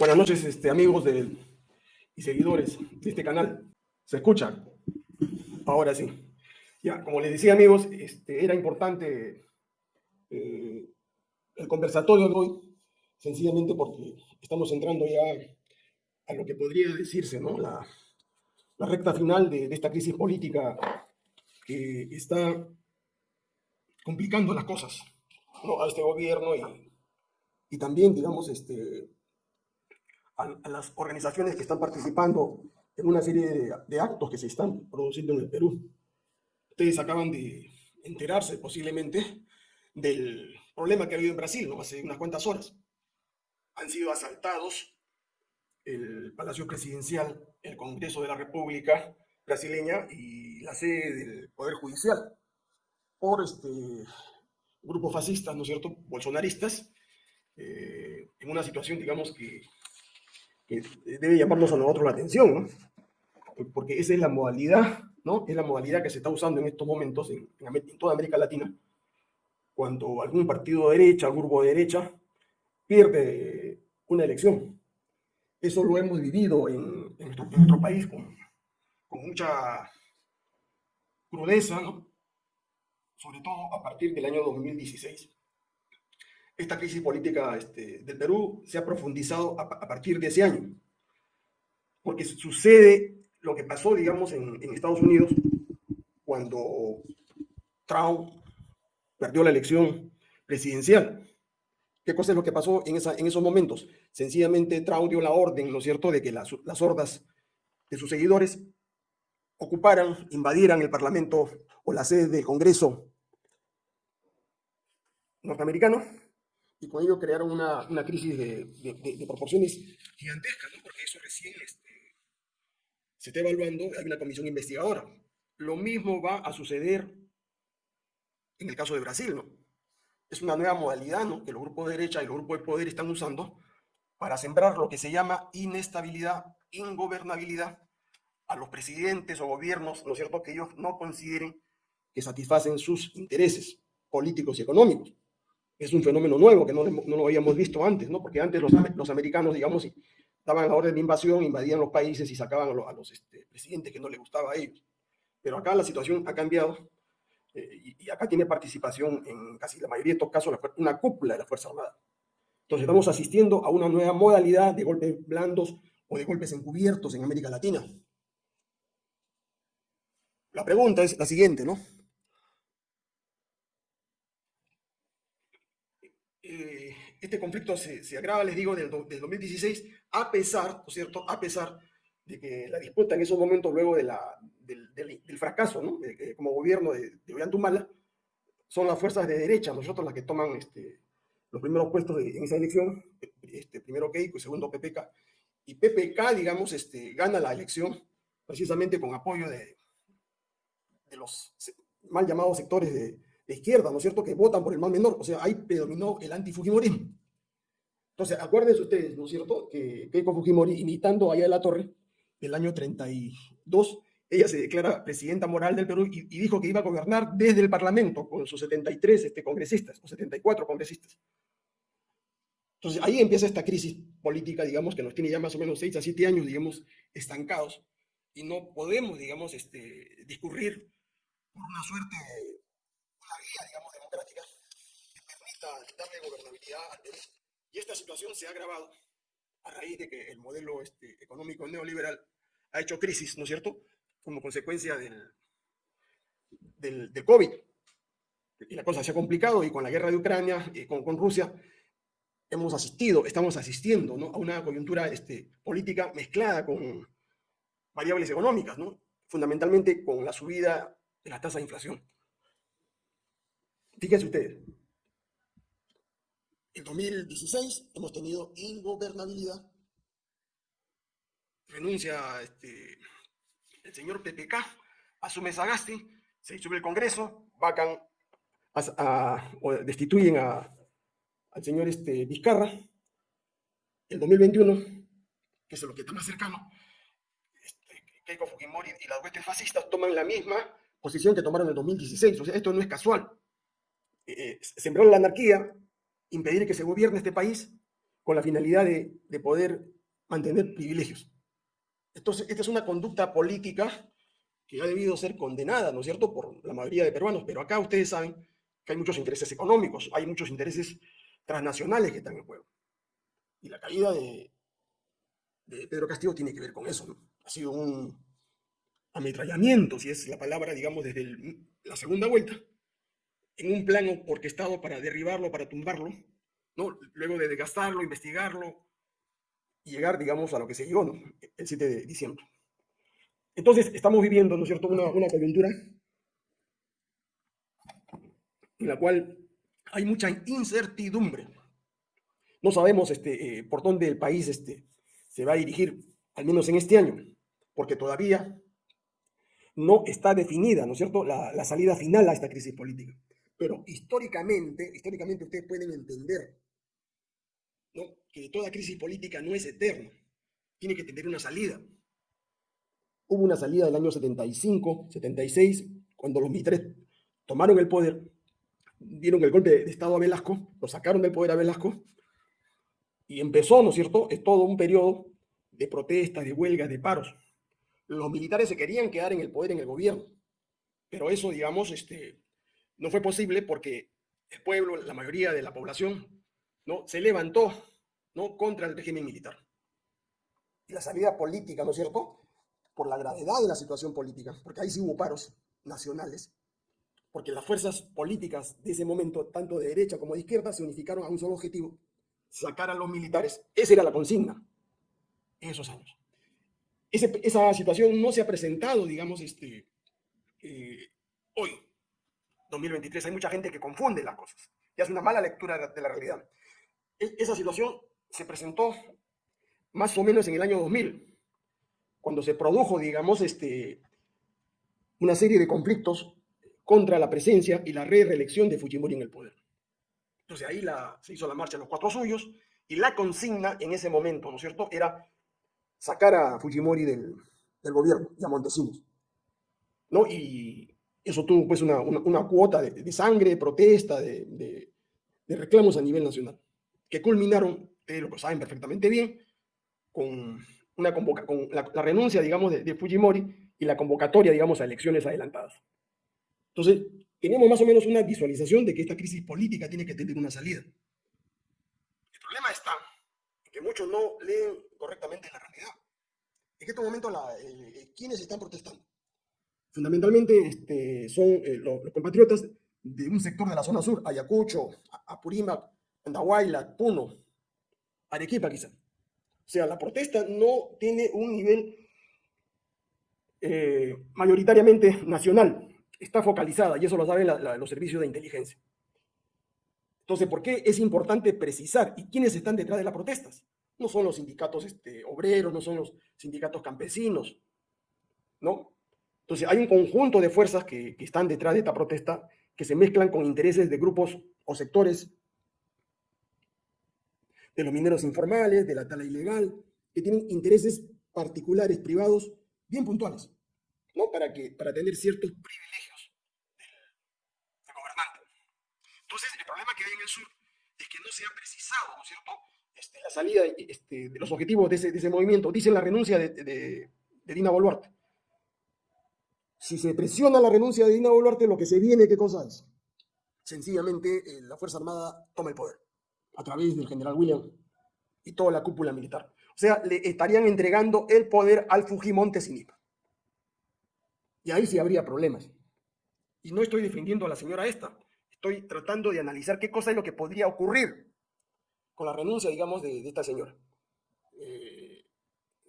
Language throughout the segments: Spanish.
Buenas noches, este, amigos de, y seguidores de este canal. ¿Se escucha? Ahora sí. Ya, como les decía, amigos, este, era importante eh, el conversatorio de hoy, sencillamente porque estamos entrando ya a lo que podría decirse, ¿no? La, la recta final de, esta crisis política que está complicando las cosas a este gobierno y, y también, digamos, este, a, las organizaciones que están participando en una serie de, de, actos que se están produciendo en el Perú. Ustedes acaban de enterarse posiblemente del problema que ha habido en Brasil, ¿no? Hace unas cuantas horas. Han sido asaltados el Palacio Presidencial, el Congreso de la República brasileña y la sede del Poder Judicial por este, grupos fascistas, ¿no es cierto?, bolsonaristas, eh, en una situación, digamos, que debe llamarnos a nosotros la atención, ¿no? Porque esa es la modalidad, ¿no? Es la modalidad que se está usando en estos momentos en, en toda América Latina, cuando algún partido de derecha, grupo de derecha, pierde una elección. Eso lo hemos vivido en, en, nuestro, país con, mucha crudeza, sobre todo a partir del año 2016 esta crisis política este, del Perú se ha profundizado a, partir de ese año, porque sucede lo que pasó, digamos, en, Estados Unidos cuando Trump perdió la elección presidencial. ¿Qué cosa es lo que pasó en esos momentos? Sencillamente Trump dio la orden, ¿no es cierto?, de que las, las hordas de sus seguidores ocuparan, invadieran el Parlamento o la sede del Congreso norteamericano y con ello crearon una, una crisis de, de, proporciones gigantescas, ¿no? porque eso recién este, se está evaluando, hay una comisión investigadora. Lo mismo va a suceder en el caso de Brasil, ¿no? Es una nueva modalidad, ¿no? Que los grupos de derecha y los grupos de poder están usando para sembrar lo que se llama inestabilidad, ingobernabilidad a los presidentes o gobiernos, ¿no es cierto?, que ellos no consideren que satisfacen sus intereses políticos y económicos es un fenómeno nuevo que no, no, lo habíamos visto antes, ¿no? Porque antes los, los americanos, digamos, daban la orden de invasión, invadían los países y sacaban a los, este, presidentes que no les gustaba a ellos. Pero acá la situación ha cambiado eh, y, acá tiene participación en casi la mayoría de estos casos una cúpula de la Fuerza Armada. Entonces estamos asistiendo a una nueva modalidad de golpes blandos o de golpes encubiertos en América Latina. La pregunta es la siguiente, ¿no? eh, este conflicto se, se, agrava, les digo, del, del 2016, a pesar, ¿no es cierto?, a pesar de que la disputa en esos momentos, luego de la, del, del, fracaso, ¿no?, como gobierno de, de Ollantumala, son las fuerzas de derecha, nosotros las que toman este, los primeros puestos en esa elección, este, primero Keiko y segundo PPK, y PPK, digamos, este, gana la elección precisamente con apoyo de, de los mal llamados sectores de, de izquierda, ¿no es cierto?, que votan por el mal menor. O sea, ahí predominó el antifujimorismo. Entonces, acuérdense ustedes, ¿no es cierto?, que Keiko Fujimori, imitando allá de la Torre, el año 32, ella se declara presidenta moral del Perú y, y, dijo que iba a gobernar desde el Parlamento con sus 73 este, congresistas, o 74 congresistas. Entonces, ahí empieza esta crisis política, digamos, que nos tiene ya más o menos 6 a 7 años, digamos, estancados, y no podemos, digamos, este, discurrir por una suerte vía, digamos, democrática que permita darle gobernabilidad al Perú. Y esta situación se ha agravado a raíz de que el modelo este, económico neoliberal ha hecho crisis, ¿no es cierto?, como consecuencia del, del, del, COVID. Y la cosa se ha complicado y con la guerra de Ucrania, y con, con Rusia, hemos asistido, estamos asistiendo ¿no? a una coyuntura este, política mezclada con variables económicas, ¿no? fundamentalmente con la subida de la tasa de inflación. Fíjense ustedes, en 2016 hemos tenido ingobernabilidad. Renuncia este, el señor PPK, asume Sagasti, se sube el Congreso, vacan o destituyen al señor este, Vizcarra. El 2021, que es lo que está más cercano, este, Keiko Fujimori y las huestes fascistas toman la misma posición que tomaron en el 2016. O sea, esto no es casual. Eh, sembrar la anarquía, impedir que se gobierne este país con la finalidad de, de poder mantener privilegios. Entonces, esta es una conducta política que ha debido ser condenada, ¿no es cierto?, por la mayoría de peruanos, pero acá ustedes saben que hay muchos intereses económicos, hay muchos intereses transnacionales que están en juego. Y la caída de, de Pedro Castillo tiene que ver con eso, ¿no? Ha sido un ametrallamiento, si es la palabra, digamos, desde la segunda vuelta, en un plano orquestado para derribarlo, para tumbarlo, ¿no? Luego de desgastarlo, investigarlo, y llegar, digamos, a lo que se llegó, ¿no? El 7 de diciembre. Entonces, estamos viviendo, ¿no es cierto?, una, una coyuntura en la cual hay mucha incertidumbre. No sabemos este, eh, por dónde el país este, se va a dirigir, al menos en este año, porque todavía no está definida, ¿no es cierto?, la, la salida final a esta crisis política. Pero históricamente, históricamente ustedes pueden entender ¿no? que toda crisis política no es eterna, tiene que tener una salida. Hubo una salida del año 75, 76, cuando los militares tomaron el poder, dieron el golpe de Estado a Velasco, lo sacaron del poder a Velasco, y empezó, ¿no es cierto?, es todo un periodo de protestas, de huelgas, de paros. Los militares se querían quedar en el poder, en el gobierno, pero eso, digamos, este, no fue posible porque el pueblo, la mayoría de la población, ¿no? se levantó ¿no? contra el régimen militar. Y la salida política, ¿no es cierto?, por la gravedad de la situación política, porque ahí sí hubo paros nacionales, porque las fuerzas políticas de ese momento, tanto de derecha como de izquierda, se unificaron a un solo objetivo, sacar a los militares. Esa era la consigna en esos años. esa situación no se ha presentado, digamos, este, eh, hoy, 2023. Hay mucha gente que confunde las cosas y hace una mala lectura de la realidad. E, esa situación se presentó más o menos en el año 2000, cuando se produjo, digamos, este, una serie de conflictos contra la presencia y la reelección de Fujimori en el poder. Entonces ahí se hizo la marcha de los cuatro suyos y la consigna en ese momento, ¿no es cierto?, era sacar a Fujimori del, del gobierno y a Montesinos. ¿no? Y eso tuvo pues una, una, cuota de, de, sangre, de protesta, de, de, reclamos a nivel nacional, que culminaron, ustedes lo saben perfectamente bien, con, una convoca con la, la renuncia, digamos, de, Fujimori y la convocatoria, digamos, a elecciones adelantadas. Entonces, tenemos más o menos una visualización de que esta crisis política tiene que tener una salida. El problema está que muchos no leen correctamente la realidad. En este momento, la, eh, ¿quiénes están protestando? Fundamentalmente este, son eh, los, compatriotas de un sector de la zona sur, Ayacucho, Apurímac, Andahuayla, Puno, Arequipa quizá. O sea, la protesta no tiene un nivel eh, mayoritariamente nacional, está focalizada y eso lo saben los servicios de inteligencia. Entonces, ¿por qué es importante precisar y quiénes están detrás de las protestas? No son los sindicatos este, obreros, no son los sindicatos campesinos, ¿no? Entonces, hay un conjunto de fuerzas que, están detrás de esta protesta que se mezclan con intereses de grupos o sectores de los mineros informales, de la tala ilegal, que tienen intereses particulares, privados, bien puntuales, ¿no? Para, que, para tener ciertos privilegios del, gobernante. Entonces, el problema que hay en el sur es que no se ha precisado, ¿no es cierto?, este, la salida este, de los objetivos de ese, movimiento. Dicen la renuncia de Dina Boluarte si se presiona la renuncia de Dina Boluarte, lo que se viene, ¿qué cosa es? Sencillamente, eh, la Fuerza Armada toma el poder a través del general William y toda la cúpula militar. O sea, le estarían entregando el poder al Fujimonte Sinipa. Y ahí sí habría problemas. Y no estoy defendiendo a la señora esta, estoy tratando de analizar qué cosa es lo que podría ocurrir con la renuncia, digamos, de, de esta señora.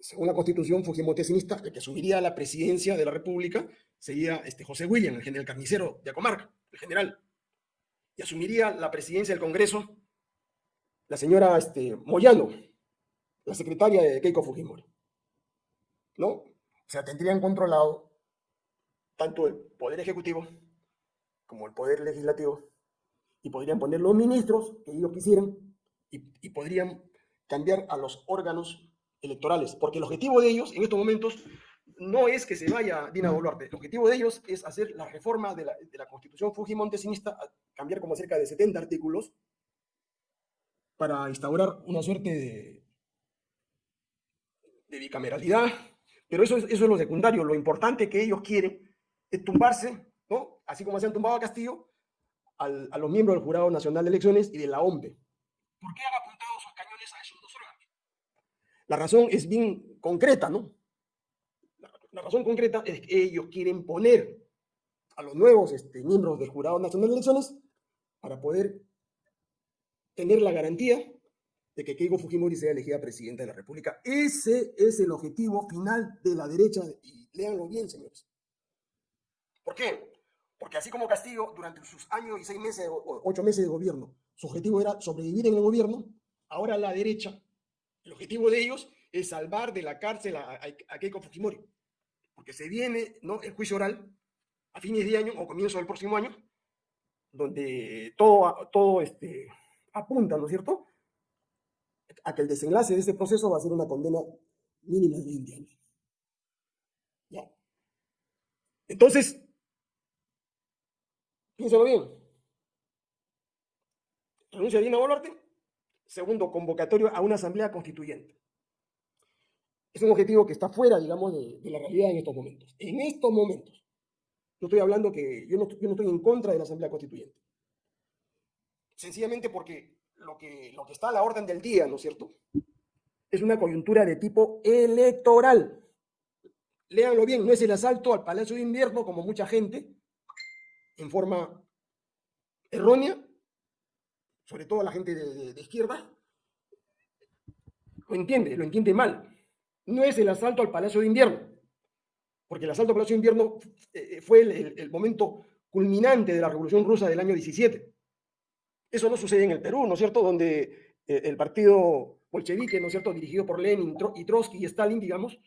Según la constitución fujimotesinista, el que asumiría la presidencia de la República sería este José William, el general carnicero de Acomarca, el general. Y asumiría la presidencia del Congreso la señora este, Moyano, la secretaria de Keiko Fujimori. ¿No? O sea, tendrían controlado tanto el Poder Ejecutivo como el Poder Legislativo y podrían poner los ministros que ellos quisieran y podrían cambiar a los órganos electorales, porque el objetivo de ellos en estos momentos no es que se vaya Dina Boluarte, el objetivo de ellos es hacer la reforma de la, de la constitución fujimontesinista, cambiar como cerca de 70 artículos, para instaurar una suerte de, de bicameralidad, pero eso es, eso es lo secundario. Lo importante que ellos quieren es tumbarse, ¿no? Así como se han tumbado a Castillo, al, a los miembros del Jurado Nacional de Elecciones y de la OMPE. ¿Por qué han apuntado sus cañones a esos dos órganos? La razón es bien concreta, ¿no? La, razón concreta es que ellos quieren poner a los nuevos este, miembros del Jurado Nacional de Elecciones para poder tener la garantía de que Keiko Fujimori sea elegida presidenta de la República. Ese es el objetivo final de la derecha, y léanlo bien, señores. ¿Por qué? Porque así como Castillo, durante sus años y seis meses o ocho meses de gobierno, su objetivo era sobrevivir en el gobierno, ahora la derecha, el objetivo de ellos es salvar de la cárcel a, Keiko Fujimori. Porque se viene ¿no? el juicio oral a fines de año o comienzo del próximo año, donde todo, todo este, apunta, ¿no es cierto?, a que el desenlace de este proceso va a ser una condena mínima de 20 años. ¿Ya? Entonces, piénsalo bien. Renuncia a Dina Boluarte. Segundo, convocatorio a una asamblea constituyente. Es un objetivo que está fuera, digamos, de, la realidad en estos momentos. En estos momentos. No estoy hablando que yo no, estoy en contra de la asamblea constituyente. Sencillamente porque lo que, lo que está a la orden del día, ¿no es cierto? Es una coyuntura de tipo electoral. Léanlo bien, no es el asalto al Palacio de Invierno, como mucha gente, en forma errónea, sobre todo la gente de, izquierda, lo entiende, lo entiende mal. No es el asalto al Palacio de Invierno, porque el asalto al Palacio de Invierno eh, fue el, el, el momento culminante de la Revolución Rusa del año 17 eso no sucede en el Perú, ¿no es cierto? Donde eh, el partido bolchevique, ¿no es cierto?, dirigido por Lenin y Trotsky y Stalin, digamos,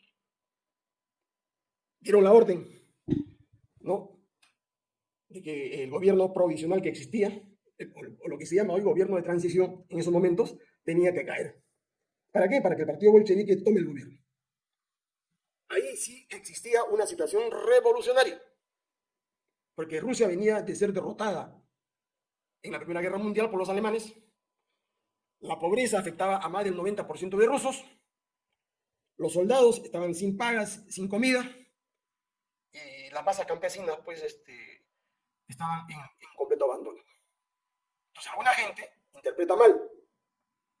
dieron la orden, ¿no? De que el gobierno provisional que existía, o lo que se llama hoy gobierno de transición en esos momentos, tenía que caer. ¿Para qué? Para que el partido bolchevique tome el gobierno. Ahí sí existía una situación revolucionaria, porque Rusia venía de ser derrotada en la Primera Guerra Mundial por los alemanes. La pobreza afectaba a más del 90% de rusos. Los soldados estaban sin pagas, sin comida. Y las masas campesinas, pues, este, estaban en completo abandono. Entonces, alguna gente interpreta mal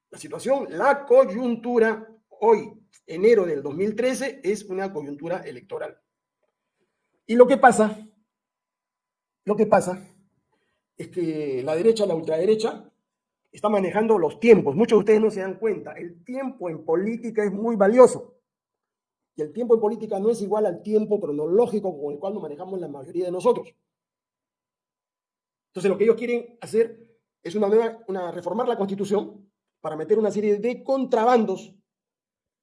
la situación. La coyuntura hoy, enero del 2013, es una coyuntura electoral. Y lo que pasa, lo que pasa es que la derecha, la ultraderecha, está manejando los tiempos. Muchos de ustedes no se dan cuenta. El tiempo en política es muy valioso. Y el tiempo en política no es igual al tiempo cronológico con el cual nos manejamos la mayoría de nosotros. Entonces lo que ellos quieren hacer es una nueva, una, reformar la constitución para meter una serie de contrabandos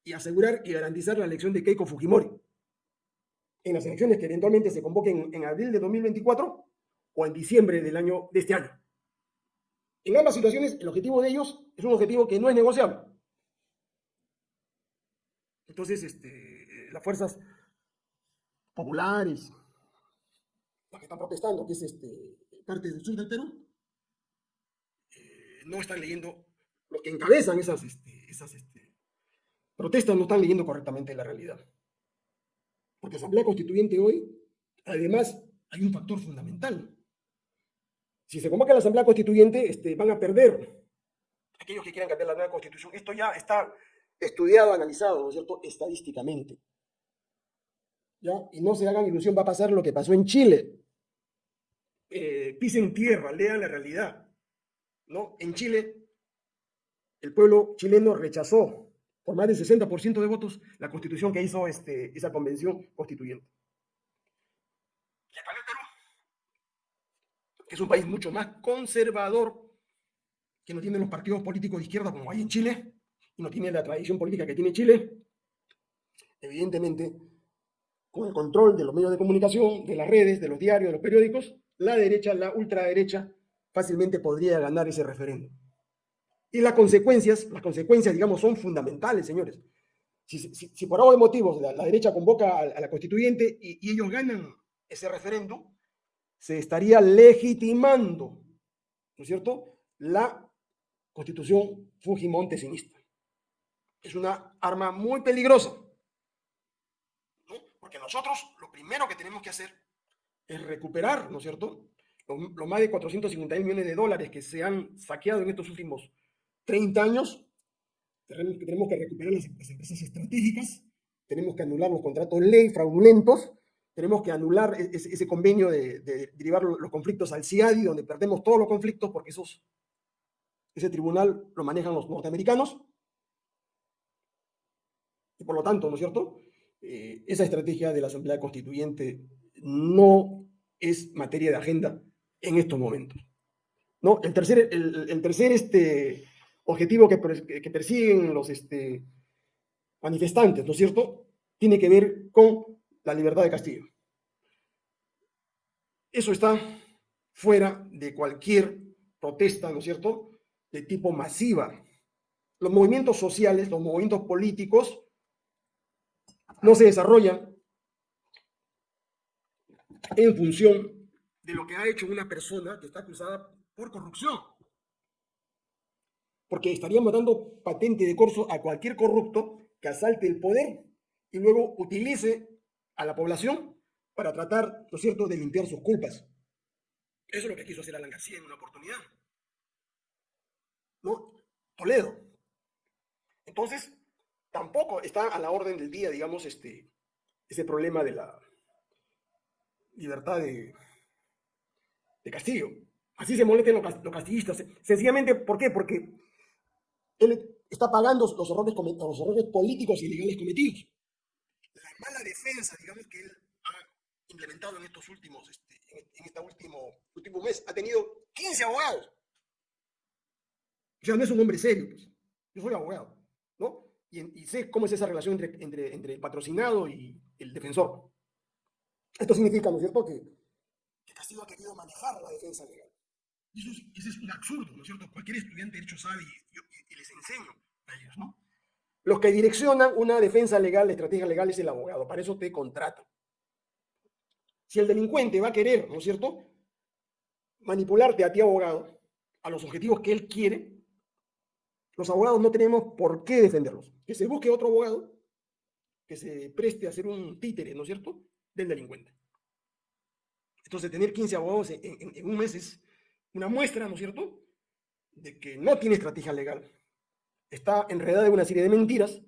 y asegurar y garantizar la elección de Keiko Fujimori. En las elecciones que eventualmente se convoquen en abril de 2024, o en diciembre del año de este año. En ambas situaciones, el objetivo de ellos es un objetivo que no es negociable. Entonces, este, las fuerzas populares, las que están protestando, que es este, parte del sur del Perú, no están leyendo, los que encabezan esas, este, esas este, protestas no están leyendo correctamente la realidad. Porque Asamblea Constituyente hoy, además, hay un factor fundamental si se convoca la Asamblea Constituyente, este, van a perder aquellos que quieran cambiar la nueva Constitución. Esto ya está estudiado, analizado, ¿no es cierto?, estadísticamente. ¿Ya? Y no se hagan ilusión, va a pasar lo que pasó en Chile. Eh, pisen tierra, lean la realidad. ¿No? En Chile, el pueblo chileno rechazó por más del 60% de votos la constitución que hizo este, esa convención constituyente. es un país mucho más conservador, que no tiene los partidos políticos de izquierda como hay en Chile, y no tiene la tradición política que tiene Chile, evidentemente, con el control de los medios de comunicación, de las redes, de los diarios, de los periódicos, la derecha, la ultraderecha, fácilmente podría ganar ese referéndum. Y las consecuencias, las consecuencias, digamos, son fundamentales, señores. Si, si, si por algo de motivos la, derecha convoca a, la constituyente y, ellos ganan ese referéndum, se estaría legitimando, ¿no es cierto?, la constitución Fujimontesinista. Es una arma muy peligrosa. Porque nosotros lo primero que tenemos que hacer es recuperar, ¿no es cierto? Los, más de 450 millones de dólares que se han saqueado en estos últimos 30 años. Tenemos que recuperar las, empresas estratégicas, tenemos que anular los contratos ley fraudulentos, tenemos que anular e, ese, convenio de, derivar los conflictos al CIADI, donde perdemos todos los conflictos porque esos, ese tribunal lo manejan los norteamericanos. Y por lo tanto, ¿no es cierto? Eh, esa estrategia de la Asamblea Constituyente no es materia de agenda en estos momentos. ¿no? El tercer, el, tercer este, objetivo que, que persiguen los este, manifestantes, ¿no es cierto?, tiene que ver con la libertad de Castillo. Eso está fuera de cualquier protesta, ¿no es cierto?, de tipo masiva. Los movimientos sociales, los movimientos políticos, no se desarrollan en función de lo que ha hecho una persona que está acusada por corrupción. Porque estaríamos dando patente de corso a cualquier corrupto que asalte el poder y luego utilice a la población para tratar, ¿no es cierto?, de limpiar sus culpas. Eso es lo que quiso hacer Alan García en una oportunidad. ¿No? Toledo. Entonces, tampoco está a la orden del día, digamos, este, ese problema de la libertad de, de Castillo. Así se molestan los, castillistas. Sencillamente, ¿por qué? Porque él está pagando los errores, los errores políticos y legales cometidos. La mala defensa, digamos, que él ha implementado en estos últimos, este, en este último, mes, ha tenido 15 abogados. O sea, no es un hombre serio, pues. Yo soy abogado, ¿no? Y, sé cómo es esa relación entre, entre, entre el patrocinado y el defensor. Esto significa, ¿no es cierto?, que Castillo ha querido manejar la defensa legal. Y eso es, un absurdo, ¿no es cierto? Cualquier estudiante de Derecho sabe y, les enseño a ellos, ¿no? Los que direccionan una defensa legal, la estrategia legal es el abogado, para eso te contratan. Si el delincuente va a querer, ¿no es cierto?, manipularte a ti, abogado, a los objetivos que él quiere, los abogados no tenemos por qué defenderlos. Que se busque otro abogado que se preste a hacer un títere, ¿no es cierto?, del delincuente. Entonces, tener 15 abogados en, un mes es una muestra, ¿no es cierto?, de que no tiene estrategia legal. Está enredado en una serie de mentiras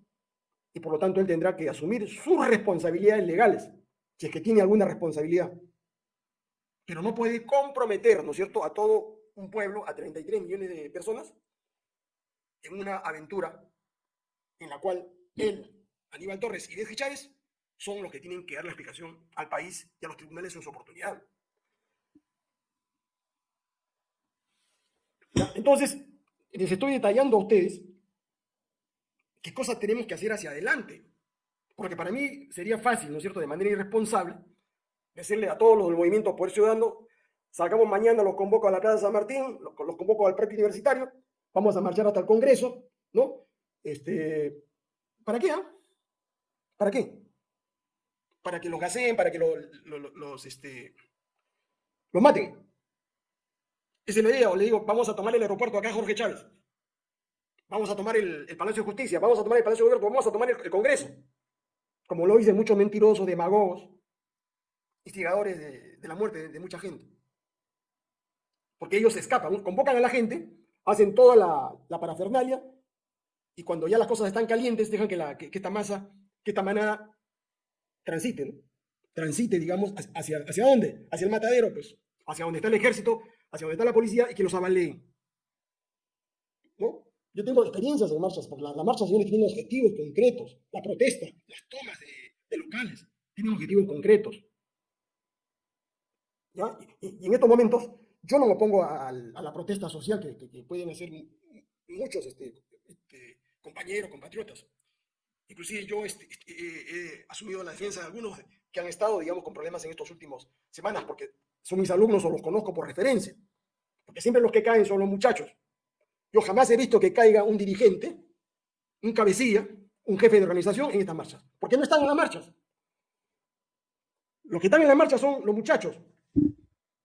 y por lo tanto él tendrá que asumir sus responsabilidades legales, si es que tiene alguna responsabilidad. Pero no puede comprometer, ¿no es cierto?, a todo un pueblo, a 33 millones de personas, en una aventura en la cual él, Aníbal Torres y Deje Chávez son los que tienen que dar la explicación al país y a los tribunales en su oportunidad. Entonces, les estoy detallando a ustedes qué cosas tenemos que hacer hacia adelante. Porque para mí sería fácil, ¿no es cierto?, de manera irresponsable, decirle a todos los del movimiento Poder Ciudadano, sacamos mañana, los convoco a la Plaza San Martín, los, convoco al Parque Universitario, vamos a marchar hasta el Congreso, ¿no? Este, ¿Para qué? Ah? ¿Para qué? Para que los gaseen, para que los, este, los maten. Esa es la idea, o le digo, vamos a tomar el aeropuerto acá, Jorge Chávez. Vamos a tomar el, Palacio de Justicia, vamos a tomar el Palacio de Gobierno, vamos a tomar el, Congreso. Como lo dicen muchos mentirosos, demagogos, instigadores de, la muerte de, mucha gente. Porque ellos escapan, convocan a la gente, hacen toda la, parafernalia, y cuando ya las cosas están calientes, dejan que, la, que, esta masa, que esta manada transite, ¿no? Transite, digamos, hacia, ¿hacia dónde? Hacia el matadero, pues, hacia donde está el ejército, hacia donde está la policía y que los avaleen. ¿No? Yo tengo experiencias en marchas, porque las la marchas tienen objetivos concretos. La protesta, las tomas de, locales, tienen objetivos concretos. ¿Ya? Y, en estos momentos, yo no me opongo a, la protesta social que, pueden hacer muchos este, este, compañeros, compatriotas. Inclusive yo este, he asumido la defensa de algunos que han estado, digamos, con problemas en estos últimos semanas, porque son mis alumnos o los conozco por referencia. Porque siempre los que caen son los muchachos. Yo jamás he visto que caiga un dirigente, un cabecilla, un jefe de organización en estas marchas. Porque no están en las marchas. Los que están en las marchas son los muchachos.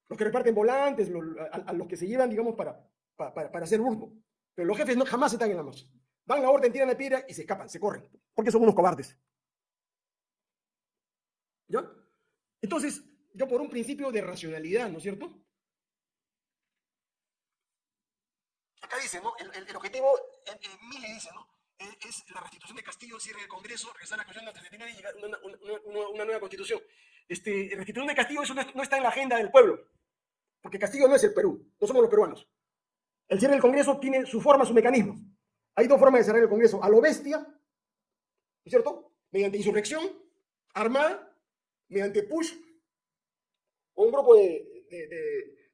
Los que reparten volantes, a, los que se llevan, digamos, para, para, hacer burbo. Pero los jefes no, jamás están en la marcha. Dan la orden, tiran la piedra y se escapan, se corren, porque son unos cobardes. ¿Ya? Entonces, yo por un principio de racionalidad, ¿no es cierto? Acá dice, ¿no? El, objetivo, en, en dice, ¿no? Es la restitución de Castillo, cierre del Congreso, regresar a la Constitución de 79 y llegar a una, nueva Constitución. Este, restitución de Castillo, eso no, está en la agenda del pueblo, porque Castillo no es el Perú, no somos los peruanos. El cierre del Congreso tiene su forma, su mecanismo. Hay dos formas de cerrar el Congreso, a lo bestia, ¿no es cierto? Mediante insurrección armada, mediante push, un grupo de,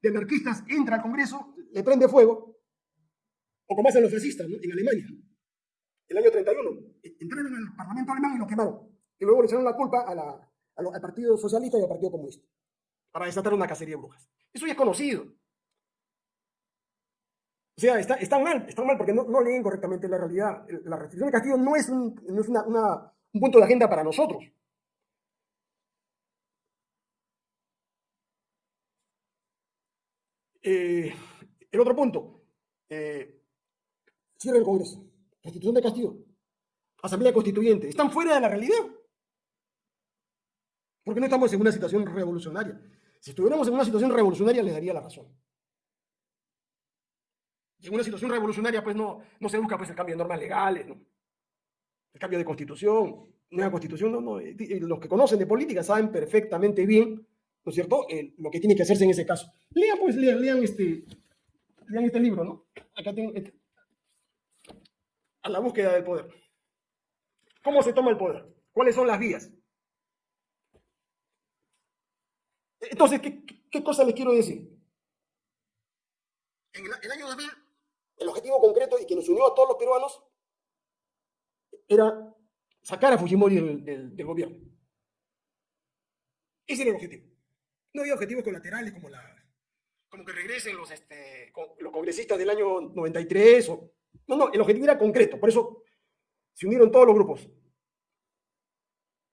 de, anarquistas entra al Congreso, le prende fuego, o como hacen los fascistas en Alemania, el año 31. Entraron al Parlamento alemán y lo quemaron. Y luego le echaron la culpa al Partido Socialista y al Partido Comunista para desatar una cacería de brujas. Eso ya es conocido. O sea, está, están mal, están mal porque no, leen correctamente la realidad. La restricción de Castillo no es un punto de agenda para nosotros. Eh, el otro punto, eh, cierre el Congreso, Constitución de Castillo, Asamblea Constituyente, están fuera de la realidad. Porque no estamos en una situación revolucionaria. Si estuviéramos en una situación revolucionaria, les daría la razón. En una situación revolucionaria, pues no, no se busca pues, el cambio de normas legales, el cambio de constitución, nueva constitución. No, no. Los que conocen de política saben perfectamente bien ¿no es cierto?, lo que tiene que hacerse en ese caso. Lean, pues, lean, lean este, lean este libro, ¿no? Acá tengo, este, a la búsqueda del poder. ¿Cómo se toma el poder? ¿Cuáles son las vías? Entonces, ¿qué, qué cosa les quiero decir? En el, año 2000, el objetivo concreto y que nos unió a todos los peruanos era sacar a Fujimori del, gobierno. Ese era el objetivo. No había objetivos colaterales como, la, como que regresen los, este, los congresistas del año 93. O, no, no, el objetivo era concreto, por eso se unieron todos los grupos.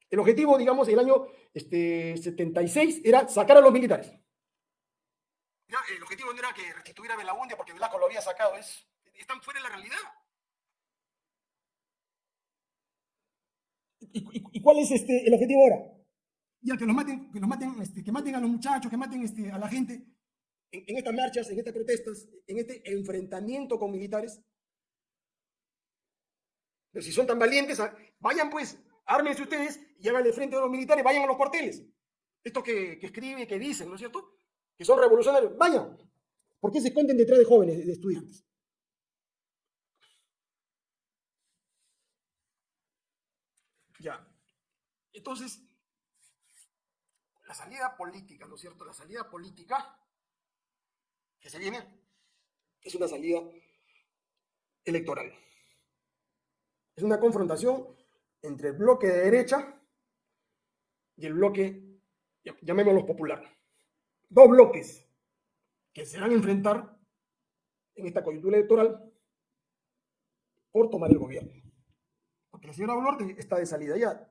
El objetivo, digamos, el año este, 76 era sacar a los militares. El objetivo no era que restituyera Belaundia porque Velasco lo había sacado, es, están fuera de la realidad. ¿Y, cuál es este, el objetivo ahora? ya que los maten, que los maten, este, que maten a los muchachos, que maten este, a la gente en, estas marchas, en estas protestas, en este enfrentamiento con militares. Pero si son tan valientes, ah, vayan pues, ármense ustedes y háganle frente a los militares, vayan a los cuarteles. Esto que, que escribe, que dicen, ¿no es cierto? Que son revolucionarios, vayan. ¿Por qué se esconden detrás de jóvenes, de estudiantes? Ya. Entonces, la salida política, ¿no es cierto? La salida política que se viene es una salida electoral. Es una confrontación entre el bloque de derecha y el bloque, llamémoslo popular. Dos bloques que se van a enfrentar en esta coyuntura electoral por tomar el gobierno. Porque la señora Boluarte está de salida ya.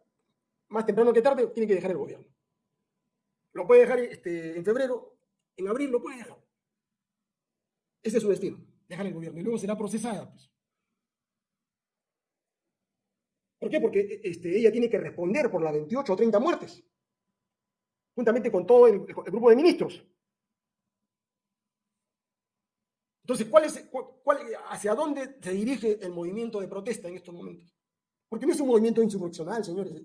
Más temprano que tarde tiene que dejar el gobierno. Lo puede dejar este, en febrero, en abril lo puede dejar. Ese es su destino, dejar el gobierno. Y luego será procesada. Pues. ¿Por qué? Porque este, ella tiene que responder por las 28 o 30 muertes, juntamente con todo el, grupo de ministros. Entonces, ¿cuál es, cuál, ¿hacia dónde se dirige el movimiento de protesta en estos momentos? Porque no es un movimiento insurreccional, señores.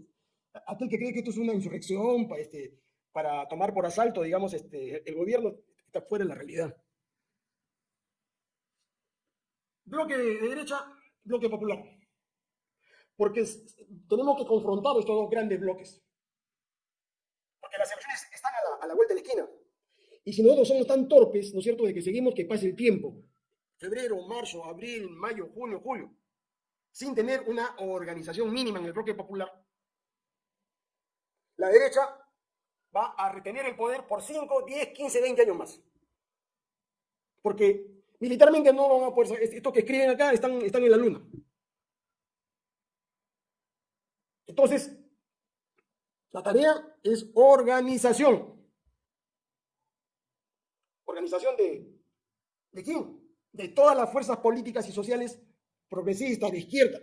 Aquel que cree que esto es una insurrección, este, para tomar por asalto, digamos, este, el gobierno está fuera de la realidad. Bloque de derecha, bloque popular. Porque tenemos que confrontar estos dos grandes bloques. Porque las elecciones están a la, a la vuelta de la esquina. Y si nosotros somos tan torpes, ¿no es cierto?, de que seguimos que pase el tiempo, febrero, marzo, abril, mayo, junio, julio, sin tener una organización mínima en el bloque popular, la derecha va a retener el poder por 5, 10, 15, 20 años más. Porque militarmente no van a poder... Estos que escriben acá están, están en la luna. Entonces, la tarea es organización. ¿Organización de, de quién? de todas las fuerzas políticas y sociales progresistas de izquierda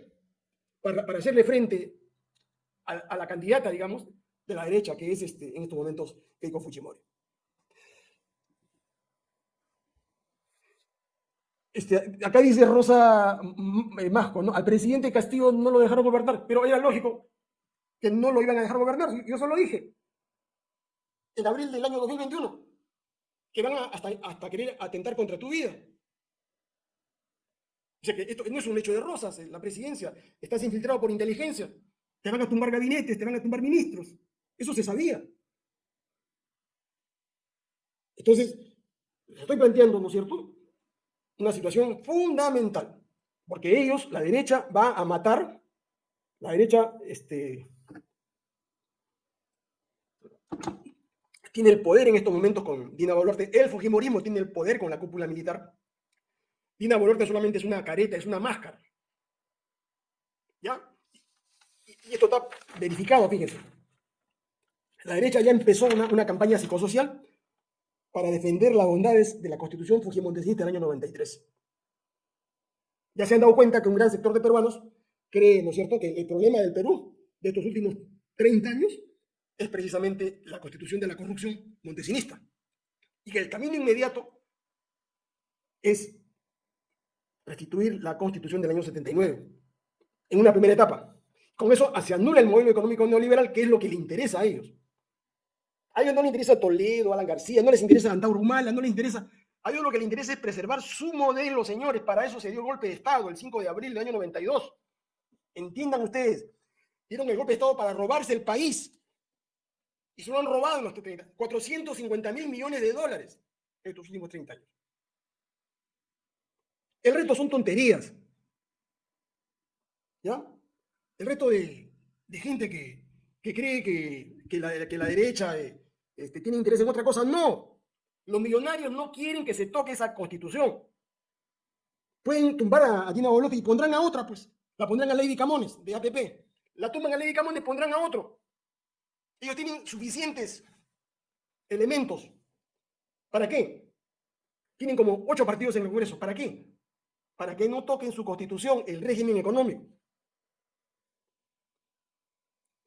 para, hacerle frente a, a, la candidata, digamos, de la derecha, que es este, en estos momentos Keiko Fujimori. Este, acá dice Rosa Masco, ¿no? Al presidente Castillo no lo dejaron gobernar, pero era lógico que no lo iban a dejar gobernar. Yo eso lo dije. En abril del año 2021. Que van hasta, hasta querer atentar contra tu vida. O sea que esto no es un hecho de rosas, eh, la presidencia. Estás infiltrado por inteligencia. Te van a tumbar gabinetes, te van a tumbar ministros. Eso se sabía. Entonces, estoy planteando, ¿no es cierto? una situación fundamental, porque ellos, la derecha, va a matar, la derecha este, tiene el poder en estos momentos con Dina Boluarte, el Fujimorismo tiene el poder con la cúpula militar. Dina Boluarte solamente es una careta, es una máscara. ¿Ya? Y esto está verificado, fíjense. La derecha ya empezó una, una campaña psicosocial para defender las bondades de la constitución fujimontesista del año 93. Ya se han dado cuenta que un gran sector de peruanos cree, ¿no es cierto?, que el problema del Perú de estos últimos 30 años es precisamente la constitución de la corrupción montesinista. Y que el camino inmediato es restituir la constitución del año 79, en una primera etapa. Con eso se anula el modelo económico neoliberal, que es lo que le interesa a ellos. A ellos no les interesa Toledo, Alan García, no les interesa Antauro Humala, no les interesa. A ellos lo que les interesa es preservar su modelo, señores. Para eso se dio el golpe de Estado el 5 de abril del año 92. Entiendan ustedes. Dieron el golpe de Estado para robarse el país. Y se lo han robado en los 30. 450 mil millones de dólares en estos últimos 30 años. El resto son tonterías. ¿Ya? El resto de, gente que, cree que, la, que la derecha... Eh, este, tiene interés en otra cosa. No, los millonarios no quieren que se toque esa constitución. Pueden tumbar a, Dina Boluarte y pondrán a otra, pues. La pondrán a Lady Camones, de APP. La tumban a Lady Camones, pondrán a otro. Ellos tienen suficientes elementos. ¿Para qué? Tienen como ocho partidos en el Congreso. ¿Para qué? Para que no toquen su constitución, el régimen económico.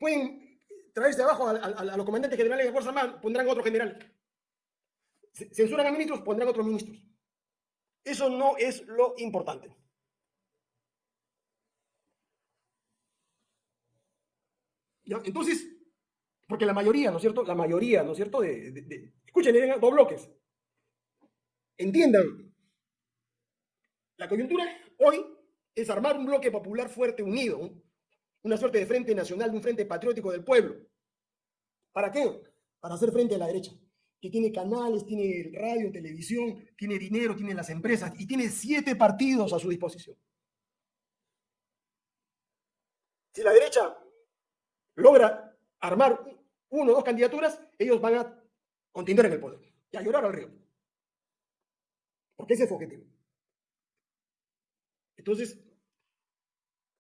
Pueden traerse abajo a, los comandantes generales de Fuerza Armada, pondrán otro general. Censuran a ministros, pondrán otros ministros. Eso no es lo importante. ¿Ya? Entonces, porque la mayoría, ¿no es cierto? La mayoría, ¿no es cierto? De, escuchen, dos bloques. Entiendan, la coyuntura hoy es armar un bloque popular fuerte, unido, una suerte de frente nacional, de un frente patriótico del pueblo. ¿Para qué? Para hacer frente a la derecha, que tiene canales, tiene radio, televisión, tiene dinero, tiene las empresas y tiene siete partidos a su disposición. Si la derecha logra armar uno o dos candidaturas, ellos van a continuar en el poder y a llorar al río. Porque ese es su objetivo. Entonces,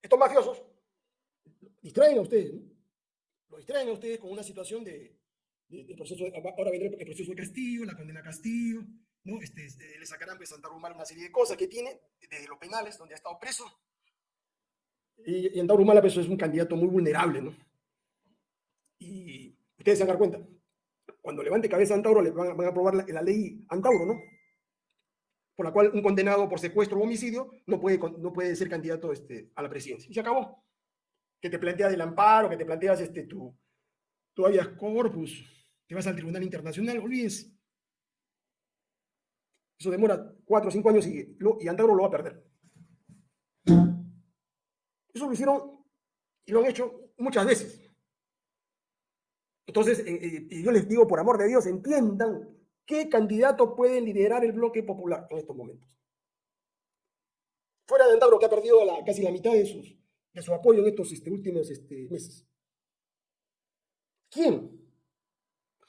estos mafiosos distraen a ustedes, lo distraen a ustedes con una situación de, proceso, ahora vendrá el proceso de Castillo, la condena a Castillo, ¿no? Este, este le sacarán pues Santa Rumala una serie de cosas que tiene, desde los penales, donde ha estado preso. Y, y Antauro pues, es un candidato muy vulnerable, ¿no? Y ustedes se van a dar cuenta, cuando levante cabeza Antauro, le van, a aprobar la, ley Antauro, ¿no? Por la cual un condenado por secuestro o homicidio no puede, no puede ser candidato este, a la presidencia. Y se acabó que te planteas el amparo, que te planteas este, tu, tu habeas corpus, que vas al Tribunal Internacional, olvides. Eso demora cuatro o cinco años y, y Antauro lo va a perder. Eso lo hicieron y lo han hecho muchas veces. Entonces, eh, eh, yo les digo, por amor de Dios, entiendan qué candidato puede liderar el bloque popular en estos momentos. Fuera de Antauro, que ha perdido casi la mitad de sus, de su apoyo en estos este, últimos este, meses. ¿Quién?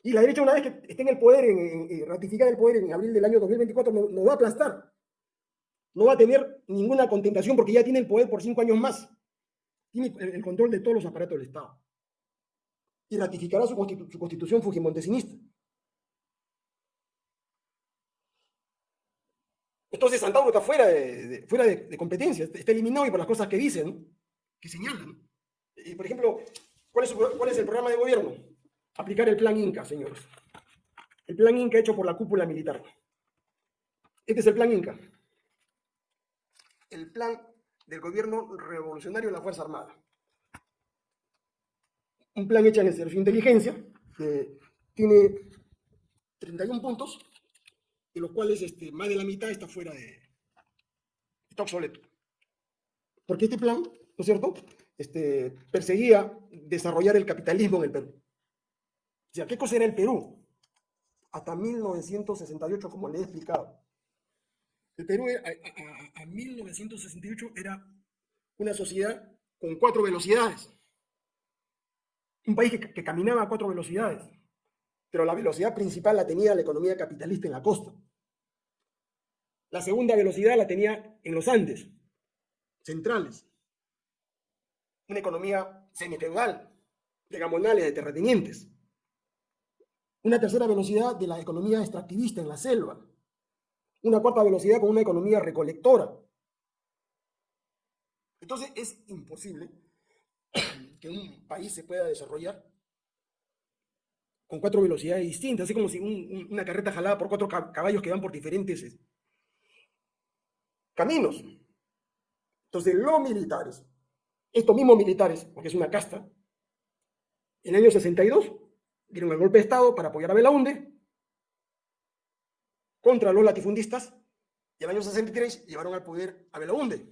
Y la derecha, una vez que esté en el poder, en, ratificada el poder en abril del año 2024, no, va a aplastar. No va a tener ninguna contentación porque ya tiene el poder por cinco años más. Tiene el, control de todos los aparatos del Estado. Y ratificará su, su constitución fujimontesinista. Entonces Santauro está fuera de, fuera de, competencia, está eliminado y por las cosas que dicen, que señalan. Y, por ejemplo, ¿cuál es, ¿cuál es el programa de gobierno? Aplicar el plan Inca, señores. El plan Inca hecho por la cúpula militar. Este es el plan Inca. El plan del gobierno revolucionario de la Fuerza Armada. Un plan hecho en el servicio de inteligencia, que tiene 31 puntos, de los cuales este, más de la mitad está fuera de... obsoleto. Porque este plan, ¿no es cierto?, este, perseguía desarrollar el capitalismo en el Perú. O sea, ¿qué cosa era el Perú? Hasta 1968, como le he explicado. El Perú a, 1968 era una sociedad con cuatro velocidades. Un país que caminaba a cuatro velocidades pero la velocidad principal la tenía la economía capitalista en la costa. La segunda velocidad la tenía en los Andes, centrales. Una economía semifeudal, de gamonales, de terratenientes. Una tercera velocidad de la economía extractivista en la selva. Una cuarta velocidad con una economía recolectora. Entonces es imposible que un país se pueda desarrollar con cuatro velocidades distintas, así como si una carreta jalada por cuatro caballos que van por diferentes eh, caminos. Entonces, los militares, estos mismos militares, porque es una casta, en el año 62 dieron el golpe de Estado para apoyar a Belaunde contra los latifundistas y en el año 63 llevaron al poder a Belaunde.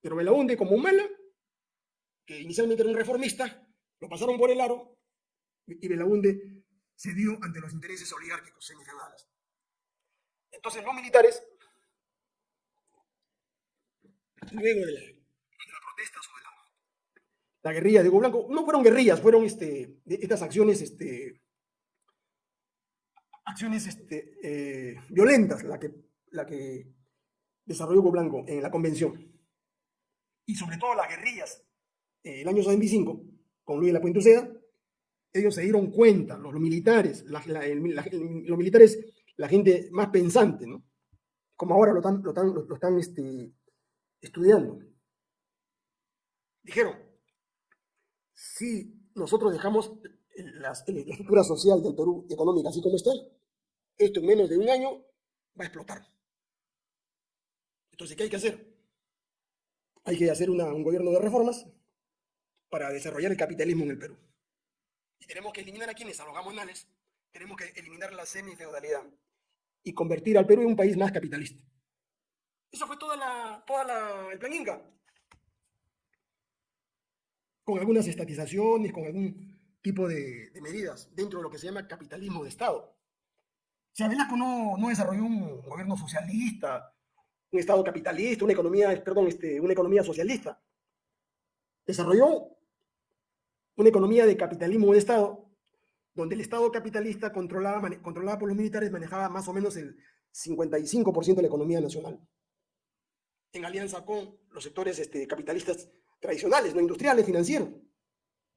Pero Belaunde, como Humala, que inicialmente era un reformista, lo pasaron por el aro y Belaunde cedió ante los intereses oligárquicos semifeudales. Entonces los militares, luego de la, protesta sobre la, guerrilla de Hugo Blanco, no fueron guerrillas, fueron este, estas acciones, este, acciones este, eh, violentas, la que, la que desarrolló Hugo Blanco en la convención. Y sobre todo las guerrillas, el año 75, con Luis de la Puente Uceda, ellos se dieron cuenta, los, militares, los militares, la gente más pensante, ¿no? Como ahora lo están, lo están, este, estudiando. Dijeron, si nosotros dejamos la estructura social del Perú económica así como está, esto en menos de un año va a explotar. Entonces, ¿qué hay que hacer? Hay que hacer un gobierno de reformas para desarrollar el capitalismo en el Perú. Y tenemos que eliminar a quienes, a los gamonales, tenemos que eliminar la semifeudalidad y convertir al Perú en un país más capitalista. Eso fue toda la, toda el plan Inca. Con algunas estatizaciones, con algún tipo de, medidas dentro de lo que se llama capitalismo de Estado. Sea, Velasco no, no desarrolló un gobierno socialista, un Estado capitalista, una economía, perdón, este, una economía socialista. Desarrolló una economía de capitalismo de Estado, donde el Estado capitalista controlaba, controlada por los militares manejaba más o menos el 55% de la economía nacional, en alianza con los sectores este, capitalistas tradicionales, no industriales, financieros.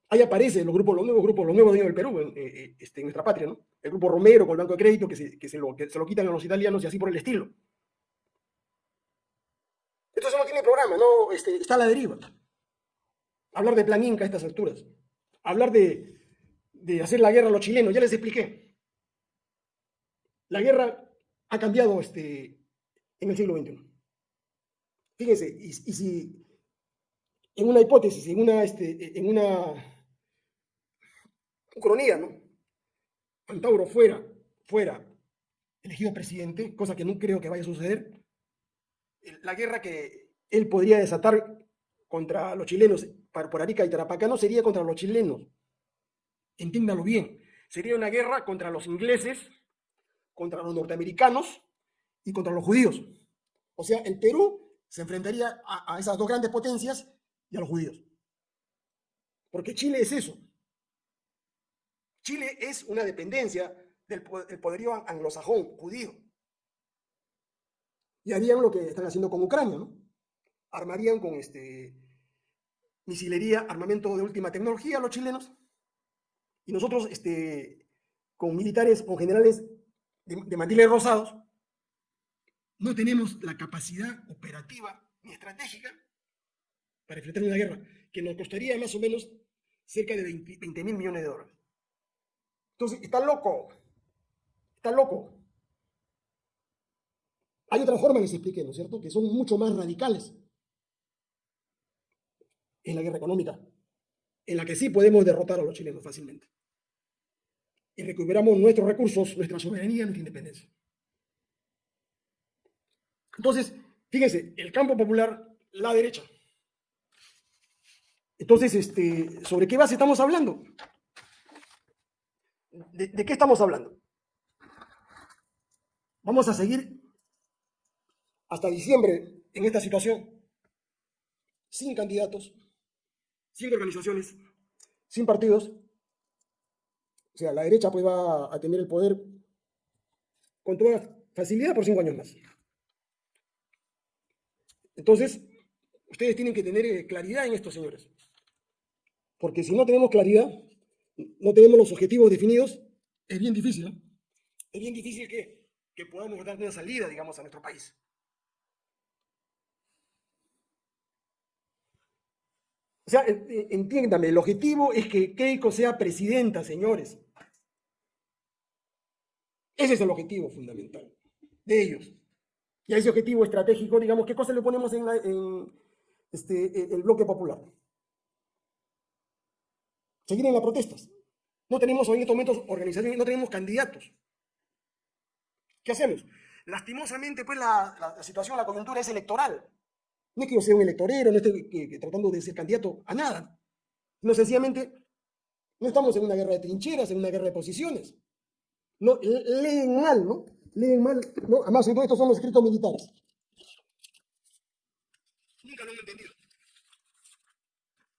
Ahí aparecen los grupos, los nuevos grupos, los nuevos dueños del Perú, en, eh, eh, este, en nuestra patria, ¿no? El grupo Romero con el Banco de Crédito, que se, que se, lo, que se lo quitan a los italianos y así por el estilo. Entonces no tiene programa, no, este, está a la deriva. Hablar de plan Inca a estas alturas hablar de, hacer la guerra a los chilenos, ya les expliqué. La guerra ha cambiado este, en el siglo XXI. Fíjense, y, si en una hipótesis, en una, este, en una cronía, ¿no? Antauro fuera, fuera elegido presidente, cosa que no creo que vaya a suceder, la guerra que él podría desatar contra los chilenos por Arica y Tarapacá no sería contra los chilenos. Entiéndalo bien. Sería una guerra contra los ingleses, contra los norteamericanos y contra los judíos. O sea, el Perú se enfrentaría a, esas dos grandes potencias y a los judíos. Porque Chile es eso. Chile es una dependencia del, poderío anglosajón, judío. Y harían lo que están haciendo con Ucrania, ¿no? Armarían con este, misilería, armamento de última tecnología, los chilenos, y nosotros este, con militares, con generales de, de mandiles rosados, no tenemos la capacidad operativa ni estratégica para enfrentar una guerra que nos costaría más o menos cerca de 20 mil millones de dólares. Entonces, está loco, está loco. Hay otra forma que se explique, ¿no es cierto?, que son mucho más radicales. Es la guerra económica, en la que sí podemos derrotar a los chilenos fácilmente. Y recuperamos nuestros recursos, nuestra soberanía, nuestra independencia. Entonces, fíjense, el campo popular, la derecha. Entonces, este, ¿sobre qué base estamos hablando? ¿De, ¿De, qué estamos hablando? Vamos a seguir hasta diciembre en esta situación, sin candidatos, sin organizaciones, sin partidos. O sea, la derecha pues va a tener el poder con toda facilidad por cinco años más. Entonces, ustedes tienen que tener eh, claridad en esto, señores. Porque si no tenemos claridad, no tenemos los objetivos definidos, es bien difícil, ¿no? Es bien difícil que, que podamos dar una salida, digamos, a nuestro país. O sea, entiéndame, el objetivo es que Keiko sea presidenta, señores. Ese es el objetivo fundamental de ellos. Y a ese objetivo estratégico, digamos, ¿qué cosa le ponemos en, este, el bloque popular? Seguir en las protestas. No tenemos en estos momentos organizaciones, no tenemos candidatos. ¿Qué hacemos? Lastimosamente, pues la, la, situación, la coyuntura es electoral. No es que yo sea un electorero, no estoy tratando de ser candidato a nada. No, sencillamente, no estamos en una guerra de trincheras, en una guerra de posiciones. No, leen mal, ¿no? leen mal, ¿no? Además, todos estos son los escritos militares. Nunca lo han entendido.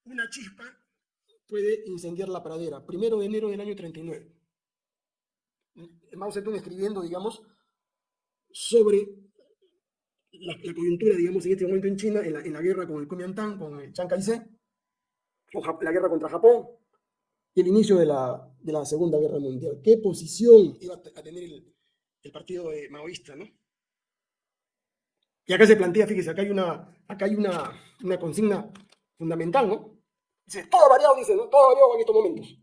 Una chispa puede incendiar la pradera. Primero de enero del año 39. Mao Zedong escribiendo, digamos, sobre la, coyuntura, digamos, en este momento en China, en la, guerra con el Kuomintang, con el Chiang Kai-shek, la guerra contra Japón y el inicio de la, de la Segunda Guerra Mundial. ¿Qué posición iba a tener el, partido maoísta, ¿no? Y acá se plantea, fíjese, acá hay una, acá hay una, una consigna fundamental, ¿no? Dice, todo variado, dice, ¿no? Todo variado en estos momentos.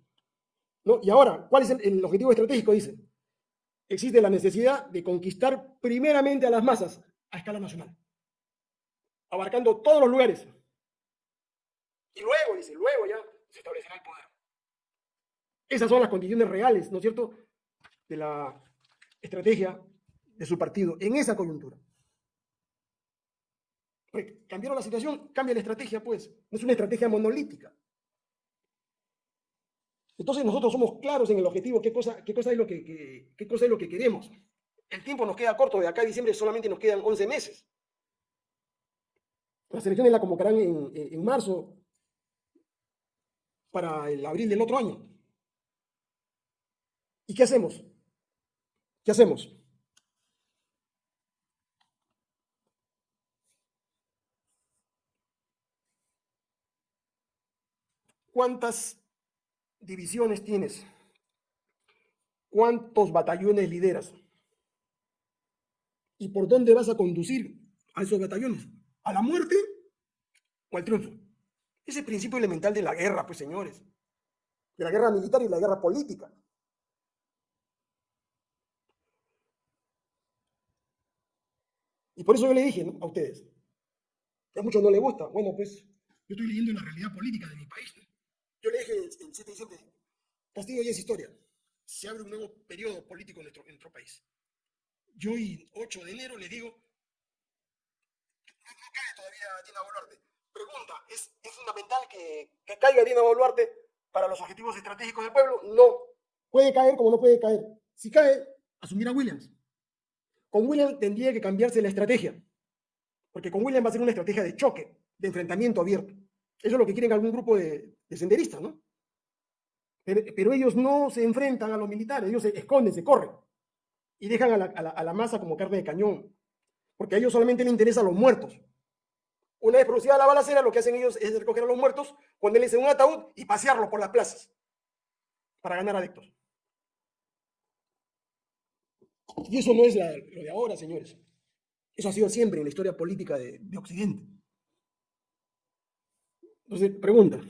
¿No? Y ahora, ¿cuál es el objetivo estratégico? Dice, existe la necesidad de conquistar primeramente a las masas a escala nacional, abarcando todos los lugares. Y luego, dice, luego ya se establecerá el poder. Esas son las condiciones reales, ¿no es cierto?, de la estrategia de su partido en esa coyuntura. cambiaron la situación, cambia la estrategia, pues. No es una estrategia monolítica. Entonces nosotros somos claros en el objetivo, qué cosa, qué cosa, es, lo que, qué cosa es lo que queremos. El tiempo nos queda corto, de acá a diciembre solamente nos quedan 11 meses. Las elecciones la convocarán en, en marzo para el abril del otro año. ¿Y qué hacemos? ¿Qué hacemos? ¿Cuántas divisiones tienes? ¿Cuántos batallones lideras? ¿Y por dónde vas a conducir a esos batallones? ¿A la muerte o al triunfo? Ese principio elemental de la guerra, pues señores. De la guerra militar y la guerra política. Y por eso yo le dije a ustedes, que a muchos no les gusta. Bueno, pues yo estoy leyendo la realidad política de mi país. Yo le dije en 7 diciembre, Castillo ya es historia. Se abre un nuevo periodo político en nuestro país. Yo hoy, 8 de enero, le digo, no, cae todavía Dina Boluarte. Pregunta, ¿es, ¿es fundamental que, caiga Dina Boluarte para los objetivos estratégicos del pueblo? No. Puede caer como no puede caer. Si cae, asumirá Williams. Con William tendría que cambiarse la estrategia, porque con William va a ser una estrategia de choque, de enfrentamiento abierto. Eso es lo que quieren algún grupo de, senderistas, ¿no? Pero, ellos no se enfrentan a los militares, ellos se esconden, se corren y dejan a la, a la masa como carne de cañón, porque a ellos solamente les interesan los muertos. Una vez producida la balacera, lo que hacen ellos es recoger a los muertos, ponerles en un ataúd y pasearlos por las plazas para ganar adeptos. Y eso no es lo de ahora, señores. Eso ha sido siempre en la historia política de, de Occidente. Entonces, pregunta.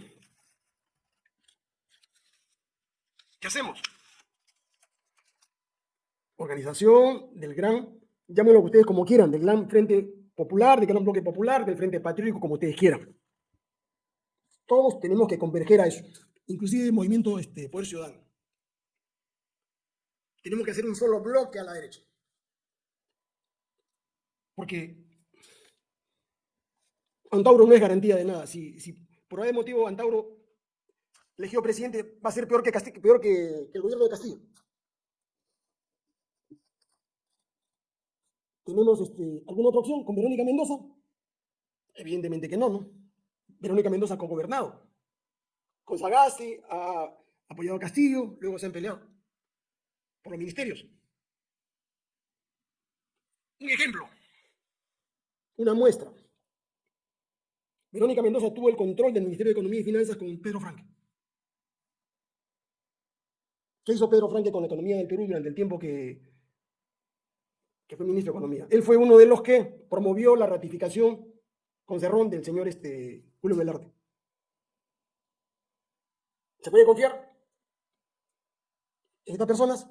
¿Qué hacemos? Organización del gran, llámenlo ustedes como quieran, del gran Frente Popular, del gran Bloque Popular, del Frente Patriótico, como ustedes quieran. Todos tenemos que converger a eso, inclusive el movimiento este, Poder Ciudadano. Tenemos que hacer un solo bloque a la derecha. Porque Antauro no es garantía de nada. Si, por algún motivo Antauro elegido presidente va a ser peor que, peor que, el gobierno de Castillo. ¿Tenemos este, alguna otra opción con Verónica Mendoza? Evidentemente que no, ¿no? Verónica Mendoza ha gobernado. Con Sagasti ha apoyado a Castillo, luego se han peleado por los ministerios. Un ejemplo, una muestra. Verónica Mendoza tuvo el control del Ministerio de Economía y Finanzas con Pedro Franque. ¿Qué hizo Pedro Franque con la economía del Perú durante el tiempo que, que fue ministro de Economía? Él fue uno de los que promovió la ratificación con Cerrón del señor este, Julio Velarde. ¿Se puede confiar en estas personas?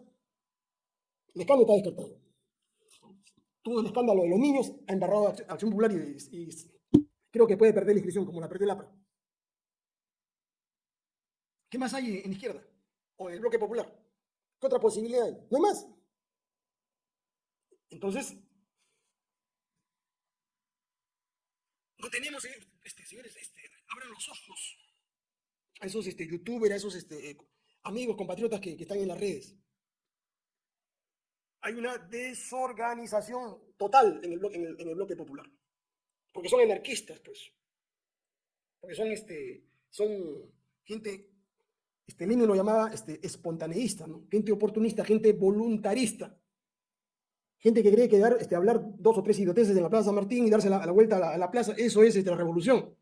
El escándalo está descartado. Todo el escándalo de los niños ha embarrado a Acción Popular y, creo que puede perder la inscripción, como la perdió el APRA. ¿Qué más hay en izquierda? O en el bloque popular. ¿Qué otra posibilidad hay? No hay más. Entonces, no tenemos, este, señores, este, abran los ojos a esos este, youtubers, a esos este, eh, amigos, compatriotas que, están en las redes. Hay una desorganización total en el, bloque, en el, bloque popular. Porque son anarquistas, pues. Porque son, este, son gente, este, Lenin lo llamaba este, espontaneísta, gente oportunista, gente voluntarista. Gente que cree que dar, este, hablar dos o tres idioteces en la Plaza San Martín y darse la, vuelta a la, plaza, eso es este, la revolución.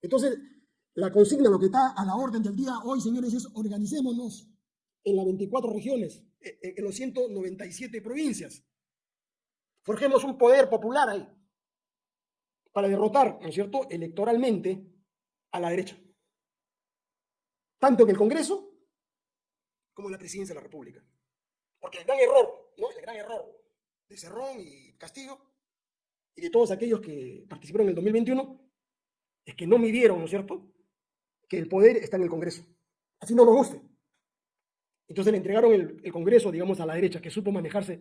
Entonces, la consigna, lo que está a la orden del día hoy, señores, es organicémonos en las 24 regiones, e, e, en los 197 provincias. Forjemos un poder popular ahí para derrotar, ¿no es cierto?, electoralmente a la derecha. Tanto en el Congreso como en la presidencia de la República. Porque el gran error, ¿no? El gran error de Cerrón y Castillo y de todos aquellos que participaron en el 2021 es que no midieron, ¿no es cierto?, que el poder está en el Congreso. Así no nos guste. Entonces le entregaron el, Congreso, digamos, a la derecha, que supo manejarse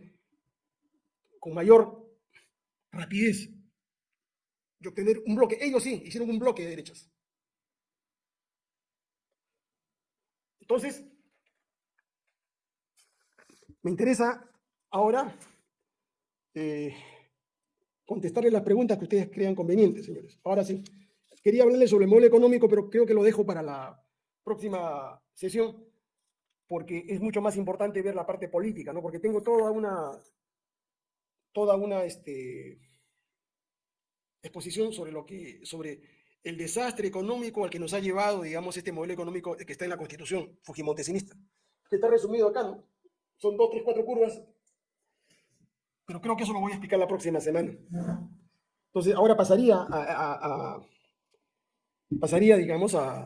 con mayor rapidez y obtener un bloque. Ellos sí, hicieron un bloque de derechas. Entonces, me interesa ahora eh, contestarle las preguntas que ustedes crean convenientes, señores. Ahora sí. Quería hablarles sobre el modelo económico, pero creo que lo dejo para la próxima sesión, porque es mucho más importante ver la parte política, ¿no? Porque tengo toda una, toda una este, exposición sobre lo que, sobre el desastre económico al que nos ha llevado, digamos, este modelo económico que está en la Constitución fujimontesinista, que está resumido acá, ¿no? Son dos, tres, cuatro curvas, pero creo que eso lo voy a explicar la próxima semana. Entonces, ahora pasaría a pasaría, digamos, a,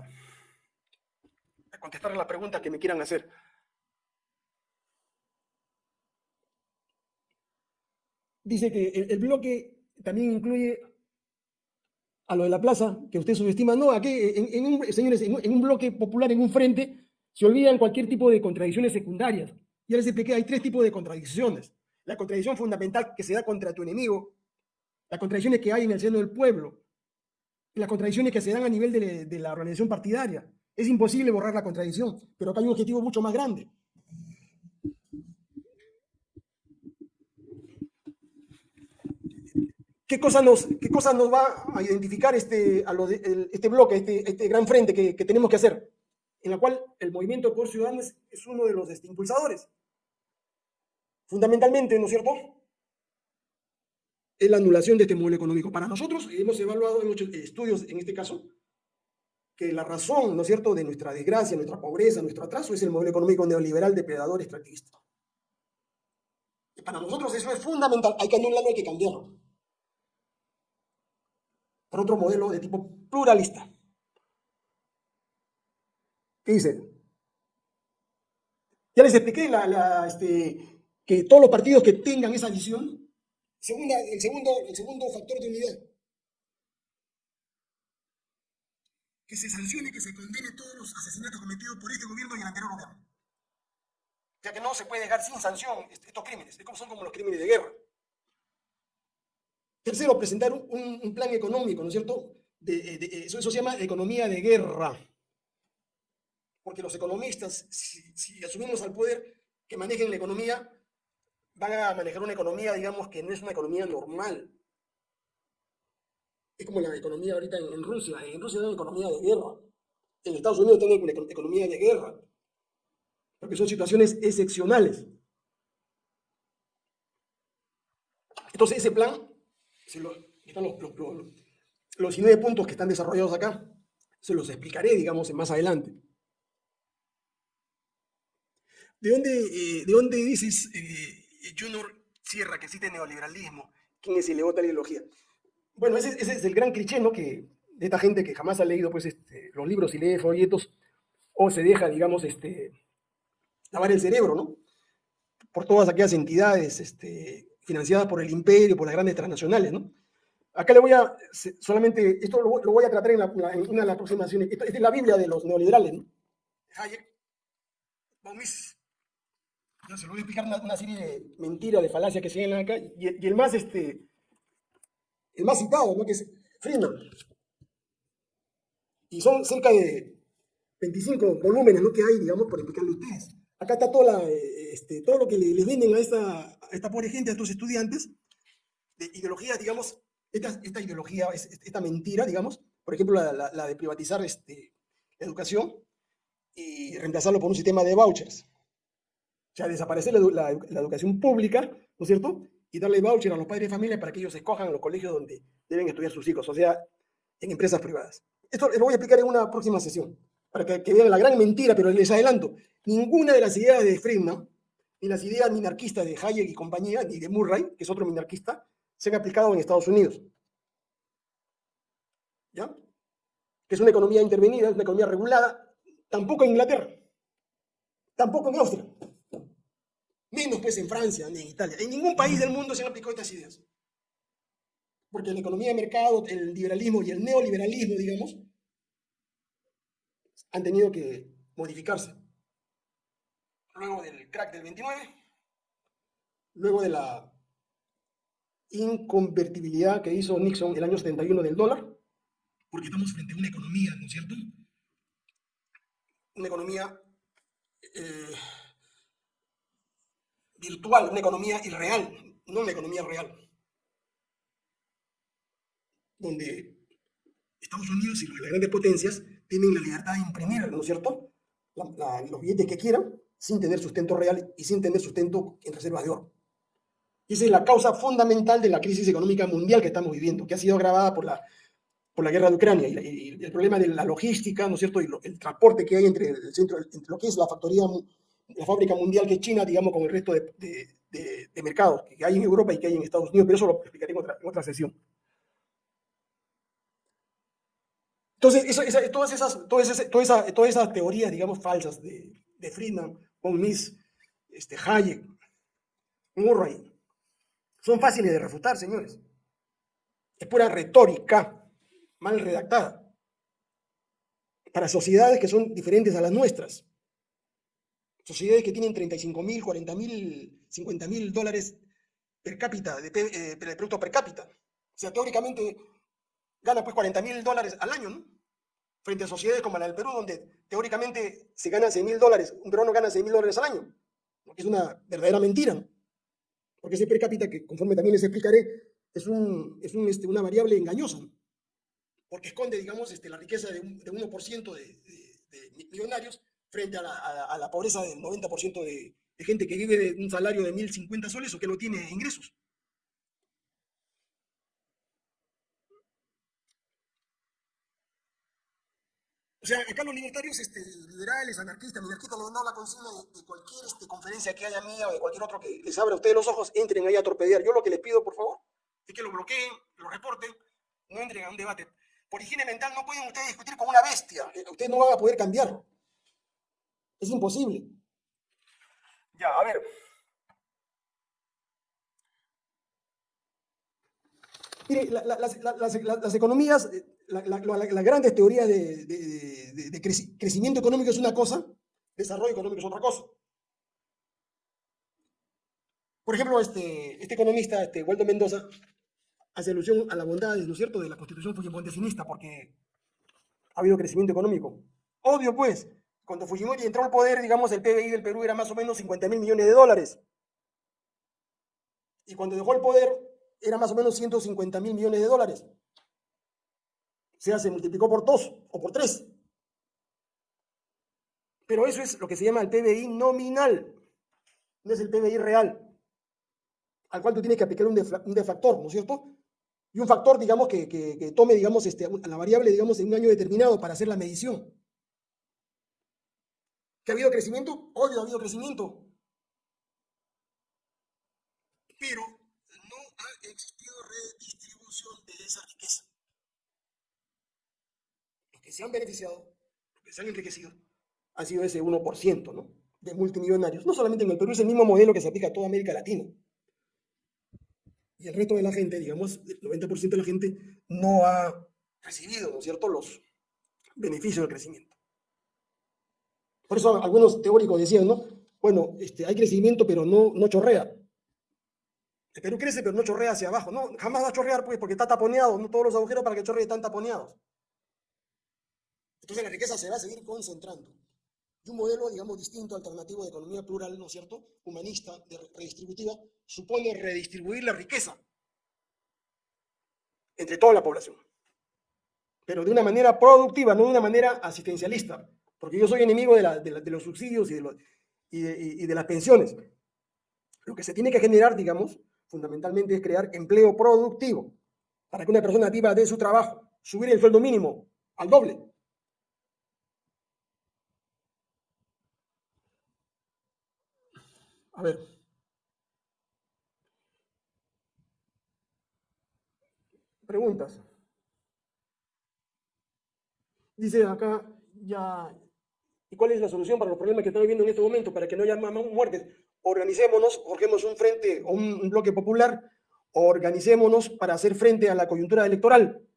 a contestar la pregunta que me quieran hacer. Dice que el, bloque también incluye a lo de la plaza, que usted subestima. No, aquí, en, un, señores, en, un bloque popular, en un frente, se olvidan cualquier tipo de contradicciones secundarias. Ya les expliqué, hay tres tipos de contradicciones. La contradicción fundamental que se da contra tu enemigo, las contradicciones que hay en el seno del pueblo, las contradicciones que se dan a nivel de, la organización partidaria. Es imposible borrar la contradicción, pero acá hay un objetivo mucho más grande. ¿Qué cosa nos, qué cosa nos va a identificar este, a este bloque, este, este gran frente que, tenemos que hacer? En la cual el movimiento por ciudadanos es uno de los este, impulsadores. Fundamentalmente, ¿no es cierto? es la anulación de este modelo económico. Para nosotros hemos evaluado en muchos estudios, en este caso, que la razón, ¿no es cierto?, de nuestra desgracia, nuestra pobreza, nuestro atraso es el modelo económico neoliberal depredador extractivista. Para nosotros eso es fundamental. Hay que anularlo, hay que cambiarlo. Por otro modelo de tipo pluralista. ¿Qué dice? Ya les expliqué este, que todos los partidos que tengan esa visión, el, segundo, el segundo factor de unidad, que se sancione, que se condene todos los asesinatos cometidos por este gobierno y el anterior gobierno. Sea que no se puede dejar sin sanción estos crímenes, son como los crímenes de guerra. Tercero, presentar un, plan económico, ¿no es cierto? eso, se llama economía de guerra. Porque los economistas, si, asumimos al poder que manejen la economía, van a manejar una economía, digamos, que no es una economía normal. Es como la economía ahorita en, Rusia. En Rusia es una economía de guerra. En Estados Unidos tienen una economía de guerra. Porque son situaciones excepcionales. Entonces ese plan, están los, los, 19 puntos que están desarrollados acá, se los explicaré, digamos, más adelante. ¿De dónde, eh, de dónde dices, eh, Junior Sierra, que existe neoliberalismo? ¿Quién es el de la ideología? Bueno, ese, es el gran cliché, ¿no? Que, de esta gente que jamás ha leído pues, este, los libros y lee folletos, o se deja, digamos, este, lavar el cerebro, ¿no? Por todas aquellas entidades este, financiadas por el imperio, por las grandes transnacionales, ¿no? Acá le voy a, solamente, esto lo, voy a tratar en, una de las aproximaciones, esta es la Biblia de los neoliberales, ¿no? Hayek, von Yo se lo voy a explicar una, serie de mentiras, de falacias que se ven acá, y, el más, este, el más citado, ¿no? que es Friedman. Y son cerca de 25 volúmenes ¿no? que hay, digamos, por explicarle a ustedes. Acá está toda este, todo lo que le, venden a esta, esta pobre gente, a estos estudiantes, de ideologías, digamos, esta, esta ideología, esta mentira, digamos, por ejemplo, la, de privatizar este, educación y reemplazarlo por un sistema de vouchers. O sea, desaparecer la, educación pública, ¿no es cierto? y darle voucher a los padres de familia para que ellos escojan los colegios donde deben estudiar sus hijos, o sea, en empresas privadas. Esto lo voy a explicar en una próxima sesión, para que, vean la gran mentira, pero les adelanto, ninguna de las ideas de Friedman, ni las ideas minarquistas de Hayek y compañía, ni de Murray, que es otro minarquista, se han aplicado en Estados Unidos. ¿Ya? Que es una economía intervenida, es una economía regulada, tampoco en Inglaterra, tampoco en Austria menos pues en Francia ni en Italia. En ningún país del mundo se han aplicado estas ideas. Porque la economía de mercado, el liberalismo y el neoliberalismo, digamos, han tenido que modificarse. Luego del crack del 29, luego de la inconvertibilidad que hizo Nixon el año 71 del dólar, porque estamos frente a una economía, ¿no es cierto? Una economía eh, virtual, una economía irreal, no una economía real. Donde Estados Unidos y las grandes potencias tienen la libertad de imprimir, ¿no es cierto?, los billetes que quieran, sin tener sustento real y sin tener sustento en reservas de oro. Y esa es la causa fundamental de la crisis económica mundial que estamos viviendo, que ha sido agravada por la, por la guerra de Ucrania y, el problema de la logística, ¿no es cierto?, y el transporte que hay entre, el centro, entre lo que es la factoría la fábrica mundial que es China, digamos, con el resto de, mercados que hay en Europa y que hay en Estados Unidos, pero eso lo explicaré en otra, sesión. Entonces, todas, esas, todas, esas, teorías, digamos, falsas de, Friedman, von Mises, este, Hayek, Murray, son fáciles de refutar, señores. Es pura retórica mal redactada para sociedades que son diferentes a las nuestras. Sociedades que tienen 35 mil, 40 mil, 50 mil dólares per cápita, de, eh, producto per cápita. O sea, teóricamente gana pues 40 mil dólares al año, ¿no? Frente a sociedades como la del Perú, donde teóricamente se gana 6 mil dólares, un peruano gana 6 mil dólares al año. Es una verdadera mentira, ¿no? Porque ese per cápita, que conforme también les explicaré, es, un, es un, este, una variable engañosa, ¿no? Porque esconde, digamos, este, la riqueza de, un, de 1% de, de millonarios frente a la, pobreza del 90% de, gente que vive de un salario de 1.050 soles o que no tiene ingresos. O sea, acá los libertarios, este, liberales, anarquistas, minarquistas, han dado la consigna de, cualquier este, conferencia que haya mía o de cualquier otro que les abra a ustedes los ojos, entren ahí a torpedear. Yo lo que les pido, por favor, es que lo bloqueen, lo reporten, no entren a un debate. Por higiene mental no pueden ustedes discutir con una bestia. Eh, ustedes no van a poder cambiarlo. Es imposible. Ya, a ver. Mire, las, economías, eh, las grandes teorías de, crecimiento económico es una cosa, desarrollo económico es otra cosa. Por ejemplo, este, este economista, este, Waldo Mendoza, hace alusión a la bondad, ¿no es cierto?, de la constitución fujimontesista, porque ha habido crecimiento económico. Obvio, pues, cuando Fujimori entró al poder, digamos, el PBI del Perú era más o menos 50 mil millones de dólares. Y cuando dejó el poder, era más o menos 150 mil millones de dólares. O sea, se multiplicó por dos o por tres. Pero eso es lo que se llama el PBI nominal, no es el PBI real, al cual tú tienes que aplicar un, defactor, ¿no es cierto? Y un factor, digamos, que, tome, digamos, este, la variable, digamos, en un año determinado para hacer la medición. ¿Que ha habido crecimiento? Obvio, ha habido crecimiento. Pero no ha existido redistribución de esa riqueza. Los que se han beneficiado, los que se han enriquecido, ha sido ese 1%, ¿no? De multimillonarios. No solamente en el Perú, es el mismo modelo que se aplica a toda América Latina. Y el resto de la gente, digamos, el 90% de la gente no ha recibido, ¿no es cierto?, los beneficios del crecimiento. Por eso algunos teóricos decían, ¿no? Bueno, este, hay crecimiento, pero no, no chorrea. El Perú crece, pero no chorrea hacia abajo. No, jamás va a chorrear, pues, porque está taponeado. No todos los agujeros para que chorree están taponeados. Entonces la riqueza se va a seguir concentrando. Y un modelo, digamos, distinto, alternativo de economía plural, ¿no es cierto?, humanista, redistributiva, supone redistribuir la riqueza entre toda la población. Pero de una manera productiva, no de una manera asistencialista. Porque yo soy enemigo de, los subsidios y de, y de las pensiones. Lo que se tiene que generar, digamos, fundamentalmente es crear empleo productivo para que una persona viva de su trabajo, subir el sueldo mínimo al doble. A ver. Preguntas. Dice acá, ya, ¿y cuál es la solución para los problemas que estamos viviendo en este momento? Para que no haya más muertes. Organicémonos, forjemos un frente o un bloque popular, organicémonos para hacer frente a la coyuntura electoral.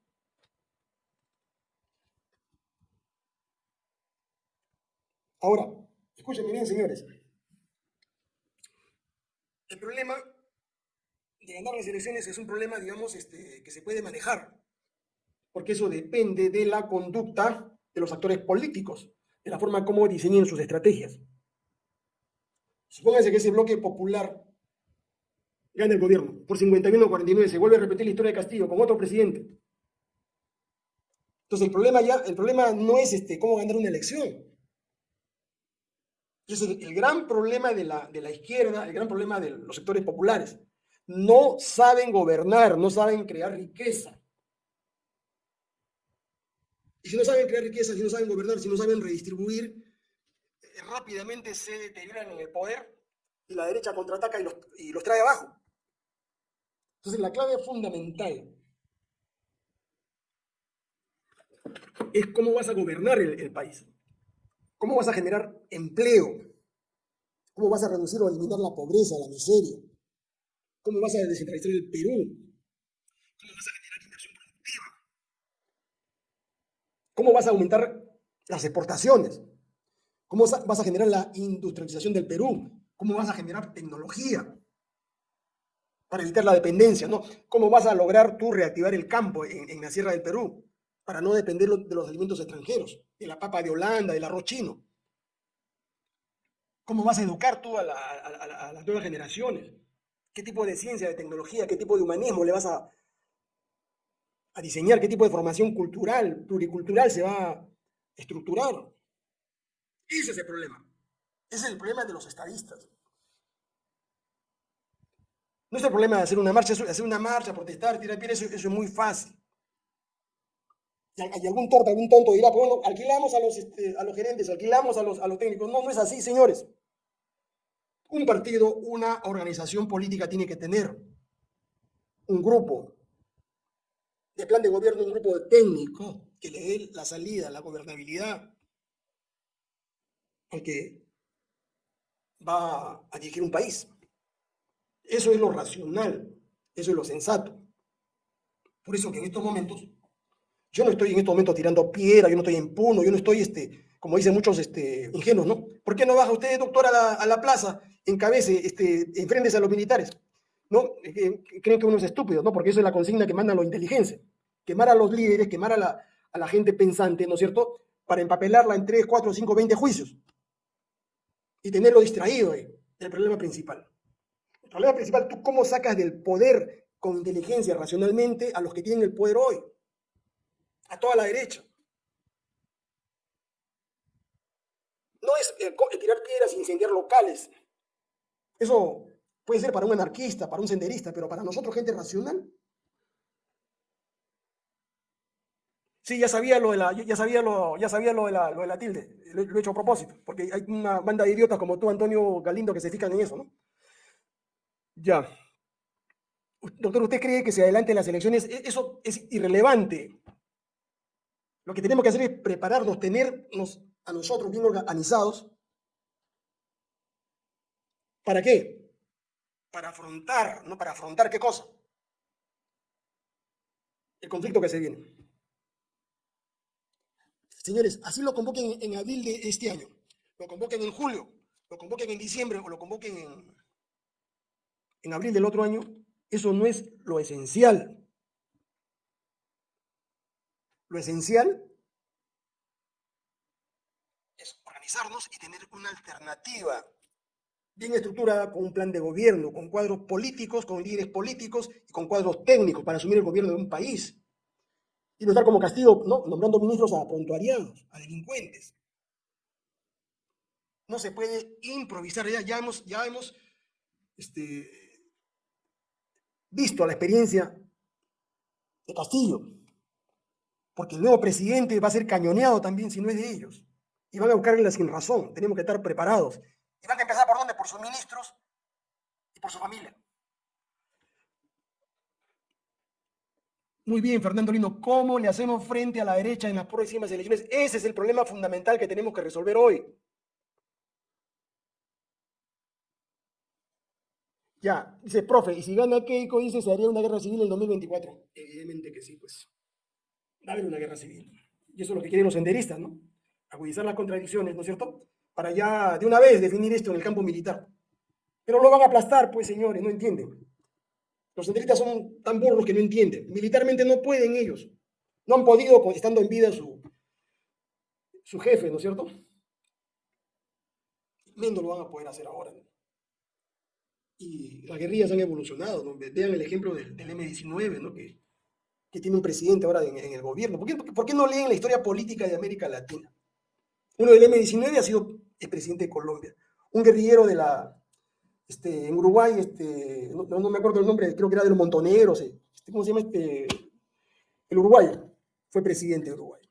Ahora, escúchenme bien, señores. El problema de ganar las elecciones es un problema, digamos, este, que se puede manejar, porque eso depende de la conducta de los actores políticos, de la forma como diseñen sus estrategias. Supónganse que ese bloque popular gana el gobierno por 51 49, se vuelve a repetir la historia de Castillo con otro presidente. Entonces el problema ya, el problema no es este, cómo ganar una elección, es el, gran problema de la, de la izquierda, el gran problema de los sectores populares. No saben gobernar, no saben crear riqueza. Y si no saben crear riqueza, si no saben gobernar, si no saben redistribuir, eh, rápidamente se deterioran en el poder y la derecha contraataca y los, y los trae abajo. Entonces la clave fundamental es cómo vas a gobernar el país. ¿Cómo vas a generar empleo? ¿Cómo vas a reducir o eliminar la pobreza, la miseria? ¿Cómo vas a descentralizar el Perú? ¿Cómo vas a generar inversión productiva? ¿Cómo vas a aumentar las exportaciones? ¿Cómo vas a generar la industrialización del Perú? ¿Cómo vas a generar tecnología para evitar la dependencia? ¿no? ¿Cómo vas a lograr tú reactivar el campo en, la Sierra del Perú? para no depender de los alimentos extranjeros, de la papa de Holanda, del arroz chino. ¿Cómo vas a educar tú a, las nuevas generaciones? ¿Qué tipo de ciencia, de tecnología, qué tipo de humanismo le vas a, a diseñar? ¿Qué tipo de formación cultural, pluricultural se va a estructurar? Ese es el problema. Ese es el problema de los estadistas. No es el problema de hacer una marcha, hacer una marcha, protestar, tirar piedras, eso es muy fácil. Y algún torta, algún tonto dirá, pues bueno, alquilamos a los, este, a los gerentes, alquilamos a los, a los técnicos. No, no es así, señores. Un partido, una organización política tiene que tener un grupo de plan de gobierno, un grupo de técnicos que le dé la salida, la gobernabilidad al que va a dirigir un país. Eso es lo racional, eso es lo sensato. Por eso que en estos momentos, yo no estoy en estos momentos tirando piedra, yo no estoy en puno, yo no estoy, este, como dicen muchos este, ingenuos, ¿no? ¿Por qué no baja usted, doctor, a la, a la plaza, encabece, este, enfrente a los militares? ¿No? Creen que uno es estúpido, ¿no? Porque eso es la consigna que mandan los inteligencia. Quemar a los líderes, quemar a la, a la gente pensante, ¿no es cierto? Para empapelarla en 3, 4, 5, 20 juicios. Y tenerlo distraído ahí, el problema principal. El problema principal, ¿tú cómo sacas del poder con inteligencia, racionalmente, a los que tienen el poder hoy? A toda la derecha. No es tirar piedras e incendiar locales. Eso puede ser para un anarquista, para un senderista, pero para nosotros, gente racional. Sí, ya sabía lo de la, ya sabía lo, ya sabía lo de la, lo de la tilde, lo, he hecho a propósito, porque hay una banda de idiotas como tú, Antonio Galindo, que se fijan en eso, ¿no? Ya. Doctor, ¿usted cree que si adelante las elecciones, e, eso es irrelevante? Lo que tenemos que hacer es prepararnos, tenernos a nosotros bien organizados. ¿Para qué? Para afrontar, ¿no? Para afrontar qué cosa? El conflicto que se viene. Señores, así lo convoquen en abril de este año, lo convoquen en julio, lo convoquen en diciembre o lo convoquen en, en abril del otro año, eso no es lo esencial. Lo esencial es organizarnos y tener una alternativa bien estructurada con un plan de gobierno, con cuadros políticos, con líderes políticos y con cuadros técnicos para asumir el gobierno de un país. Y no estar como castigo, ¿no? nombrando ministros a prontuarianos, a delincuentes. No se puede improvisar, ya, ya hemos, ya hemos este, visto la experiencia de Castillo, porque el nuevo presidente va a ser cañoneado también si no es de ellos, y van a buscarle la sin razón, tenemos que estar preparados. ¿Y van a empezar por sus ministros y por su familia. Muy bien, Fernando Lino, ¿cómo le hacemos frente a la derecha en las próximas elecciones? Ese es el problema fundamental que tenemos que resolver hoy. Ya, dice, profe, y si gana Keiko, dice, se haría una guerra civil en el 2024. Evidentemente que sí, pues. Va a haber una guerra civil. Y eso es lo que quieren los senderistas, ¿no? Agudizar las contradicciones, ¿no es cierto? Para ya de una vez definir esto en el campo militar. Pero lo van a aplastar, pues, señores, no entienden. Los senderistas son tan burros que no entienden. Militarmente no pueden ellos. No han podido, estando en vida su, su jefe, ¿no es cierto? Menos lo van a poder hacer ahora. y las guerrillas han evolucionado. Vean el ejemplo del, M-19, ¿no? que, tiene un presidente ahora en, el gobierno. ¿Por qué, ¿Por qué, no leen la historia política de América Latina? Uno del M-19 ha sido el presidente de Colombia. Un guerrillero de la, este, en Uruguay, este, no, me acuerdo el nombre, creo que era de los Montoneros, este, ¿cómo se llama? Este, el uruguayo, fue presidente de Uruguay.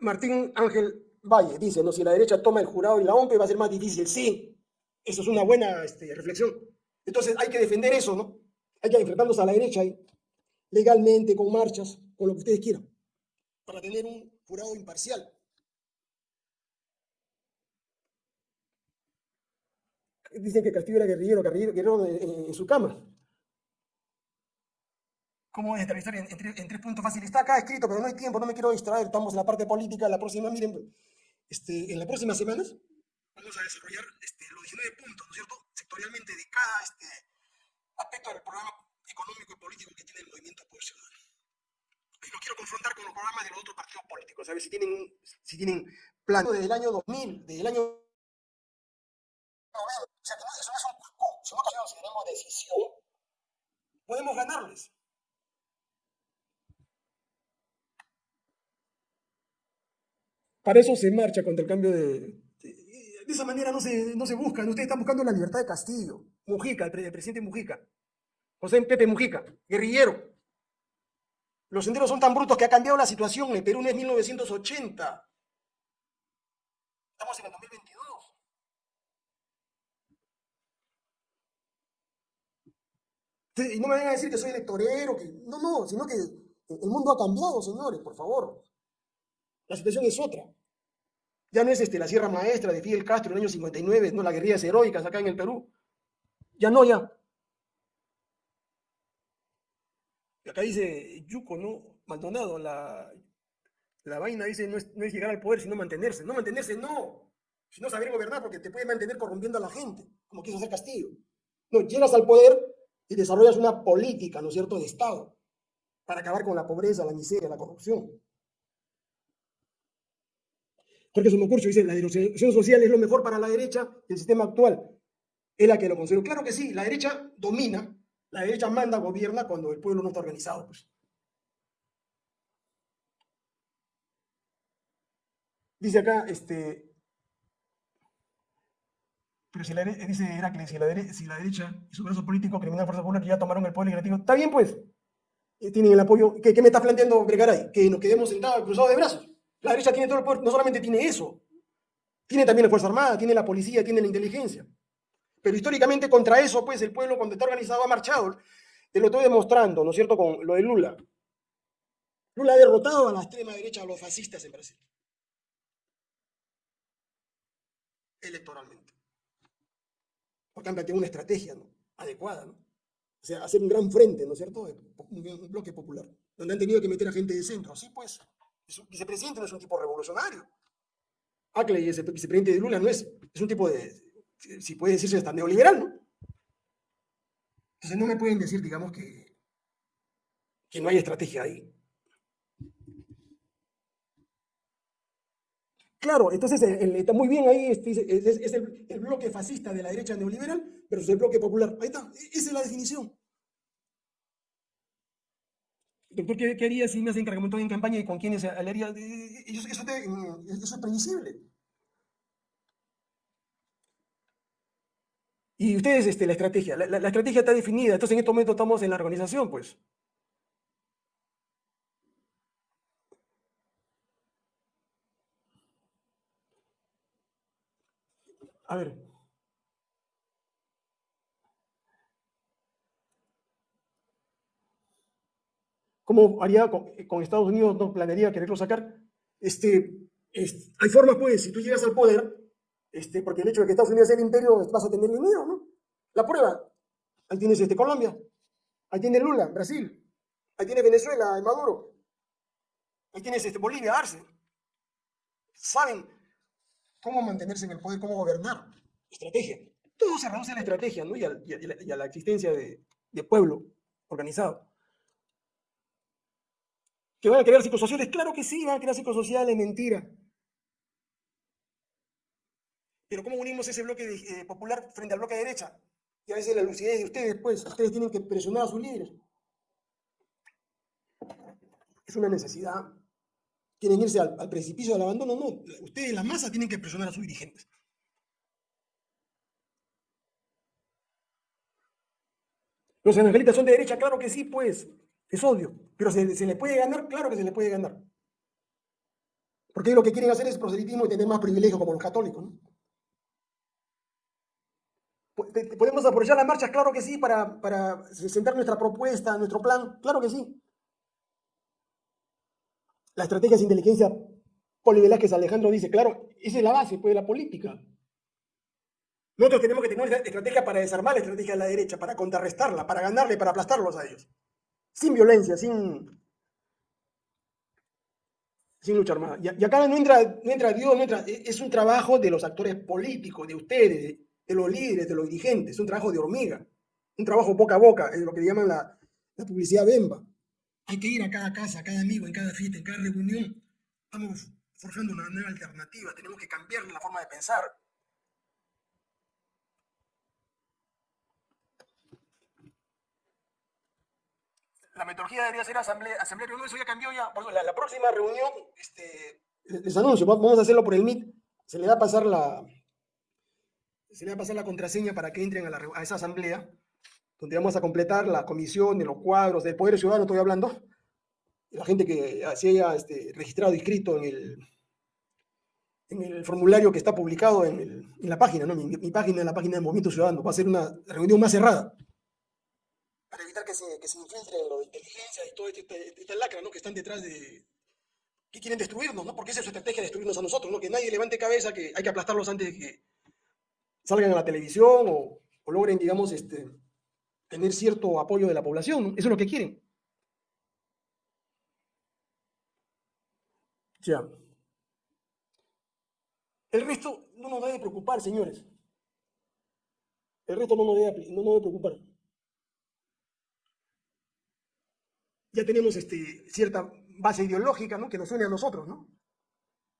Martín Ángel Valle dice, no, si la derecha toma el jurado y la OMP va a ser más difícil. Sí, eso es una buena este, reflexión. Entonces hay que defender eso, ¿no? Hay que enfrentarnos a la derecha ahí, legalmente, con marchas, con lo que ustedes quieran, para tener un jurado imparcial. Dicen que Castillo era guerrillero, guerrillero, en su cama cómo es en, tres puntos fáciles. Está acá escrito, pero no hay tiempo, no me quiero distraer. Estamos en la parte política. La próxima, miren, este, en las próximas semanas vamos a desarrollar este, los 19 puntos, ¿no es cierto? Sectorialmente de cada este, aspecto del programa económico y político que tiene el movimiento oposicional. Y lo quiero confrontar con los programas de los otros partidos políticos, a ver si tienen, si tienen plan desde el año 2000, desde el año... O sea, que no, eso no es un si no consideramos decisión, podemos ganarles. Para eso se marcha contra el cambio de... De esa manera no se, no se busca, ustedes están buscando la libertad de Castillo. Mujica, el, presidente Mujica, José Pepe Mujica, guerrillero. Los senderos son tan brutos que ha cambiado la situación. El Perú no es 1980. Estamos en el 2022. Y no me vengan a decir que soy electorero, que no, no, sino que el mundo ha cambiado, señores, por favor. La situación es otra. Ya no es este, la Sierra Maestra de Fidel Castro en el año 59, no las guerrillas heroicas acá en el Perú. Ya no, ya. Y acá dice Yuco, ¿no? Maldonado, la, la vaina dice no es, no es llegar al poder, sino mantenerse. No mantenerse, no. Sino saber gobernar, porque te puede mantener corrompiendo a la gente, como quiso hacer Castillo. No, llegas al poder y desarrollas una política, ¿no es cierto?, de Estado, para acabar con la pobreza, la miseria, la corrupción. Jorge Somocurcio dice, la dirección social es lo mejor para la derecha del sistema actual. Es la que lo considero. Claro que sí, la derecha domina, la derecha manda, gobierna cuando el pueblo no está organizado. Pues. Dice acá, este, pero si la, dice Heracles, si la, si la derecha y su brazo político, criminal, fuerza que ya tomaron el poder legislativo, está bien pues, eh, tienen el apoyo, ¿qué, me está planteando Gregaray? Que nos quedemos sentados cruzados de brazos. La derecha tiene todo el poder, no solamente tiene eso, tiene también la Fuerza Armada, tiene la policía, tiene la inteligencia. Pero históricamente contra eso, pues el pueblo cuando está organizado ha marchado. Te lo estoy demostrando, ¿no es cierto?, con lo de Lula. Lula ha derrotado a la extrema derecha, a los fascistas en Brasil. Electoralmente porque han planteado una estrategia adecuada, ¿no? O sea, hacer un gran frente, ¿no es cierto? Un, bloque popular, donde han tenido que meter a gente de centro. Así pues, el vicepresidente no es un tipo revolucionario. Ackley, ese vicepresidente de Lula, no es, es un tipo de, si puede decirse hasta neoliberal, ¿no? Entonces no me pueden decir, digamos, que, que no hay estrategia ahí. Claro, entonces está muy bien ahí, este, es, el, bloque fascista de la derecha neoliberal versus el bloque popular. Ahí está, e, esa es la definición. Doctor, ¿qué, haría si me hacen encargamiento en campaña y con quiénes haría? Eso, eso, eso, es previsible. Y ustedes, este, la estrategia, la, estrategia está definida, entonces en este momento estamos en la organización, pues. A ver. ¿Cómo haría con, Estados Unidos? ¿No planearía quererlo sacar? Este, hay formas, pues, si tú llegas al poder, este, porque el hecho de que Estados Unidos sea el imperio, vas a tener dinero, ¿no? La prueba. Ahí tienes este, Colombia, ahí tienes Lula, Brasil, ahí tienes Venezuela, Maduro, ahí tienes este, Bolivia, Arce. Saben cómo mantenerse en el poder, cómo gobernar. Estrategia. Todo se reduce a la estrategia ¿no? y, a, la, existencia de, pueblo organizado. ¿Que van a crear psicosociales? Claro que sí, van a crear psicosociales, mentira. Pero ¿cómo unimos ese bloque eh, popular frente al bloque de derecha? Y a veces la lucidez de ustedes, pues, ustedes tienen que presionar a sus líderes. Es una necesidad quieren irse al, precipicio del abandono, no. Ustedes, la masa, tienen que presionar a sus dirigentes. Los evangelistas son de derecha, claro que sí, pues, es obvio. Pero ¿se, ¿se, le puede ganar? Claro que se le puede ganar. Porque lo que quieren hacer es proselitismo y tener más privilegio como los católicos, ¿no? ¿Podemos aprovechar las marchas? Claro que sí, para, para sentar nuestra propuesta, nuestro plan. Claro que sí. La estrategia de inteligencia que Alejandro dice, claro, esa es la base pues, de la política. Nosotros tenemos que tener una estrategia para desarmar la estrategia de la derecha, para contrarrestarla, para ganarle, para aplastarlos a ellos. Sin violencia, sin, sin lucha armada. Y, acá no entra, no entra Dios, no entra, e, es un trabajo de los actores políticos, de ustedes, de, los líderes, de los dirigentes, es un trabajo de hormiga, un trabajo boca a boca, es lo que llaman la, publicidad bemba. Hay que ir a cada casa, a cada amigo, en cada fiesta, en cada reunión. Estamos forjando una nueva alternativa, tenemos que cambiar la forma de pensar. La metodología debería ser asamblea, asamblea eso ya cambió ya. La, la próxima reunión, este, les anuncio, vamos a hacerlo por el MIT. Se le va a pasar la, se le va a pasar la contraseña para que entren a, esa asamblea, donde vamos a completar la comisión de los cuadros del Poder Ciudadano, estoy hablando, la gente que se haya este, registrado, inscrito en el, en el formulario que está publicado en, la página, ¿no? Mi, mi, página, la página del Movimiento Ciudadano, va a ser una reunión más cerrada, para evitar que se, que se infiltren lo de inteligencia y toda esta, esta lacra, ¿no? Que están detrás de, que quieren destruirnos, ¿no? Porque esa es su estrategia, destruirnos a nosotros, ¿no? Que nadie levante cabeza, que hay que aplastarlos antes de que salgan a la televisión o, logren, digamos, este, tener cierto apoyo de la población. Eso es lo que quieren. Ya. El resto no nos debe preocupar, señores. El resto no nos debe, no nos debe preocupar. Ya tenemos este, cierta base ideológica ¿no? que nos une a nosotros, ¿no?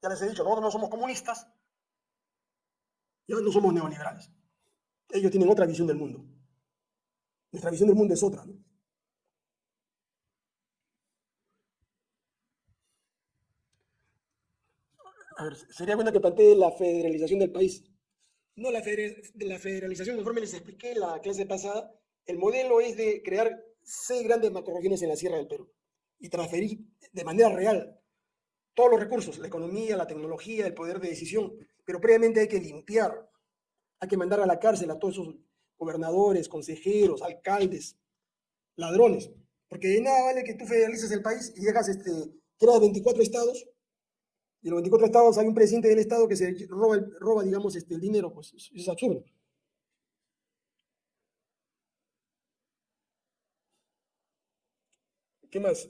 Ya les he dicho, nosotros no somos comunistas, ya no somos neoliberales. Ellos tienen otra visión del mundo. Nuestra visión del mundo es otra, ¿no? A ver, sería bueno que plantee la federalización del país. No, la, la federalización, conforme les expliqué en la clase pasada, el modelo es de crear seis grandes macroregiones en la Sierra del Perú y transferir de manera real todos los recursos, la economía, la tecnología, el poder de decisión, pero previamente hay que limpiar, hay que mandar a la cárcel a todos esos gobernadores, consejeros, alcaldes, ladrones, porque de nada vale que tú federalices el país y llegas, este, creas 24 estados y en los 24 estados hay un presidente del estado que se roba, roba digamos, este, el dinero, pues es, es absurdo. ¿Qué más?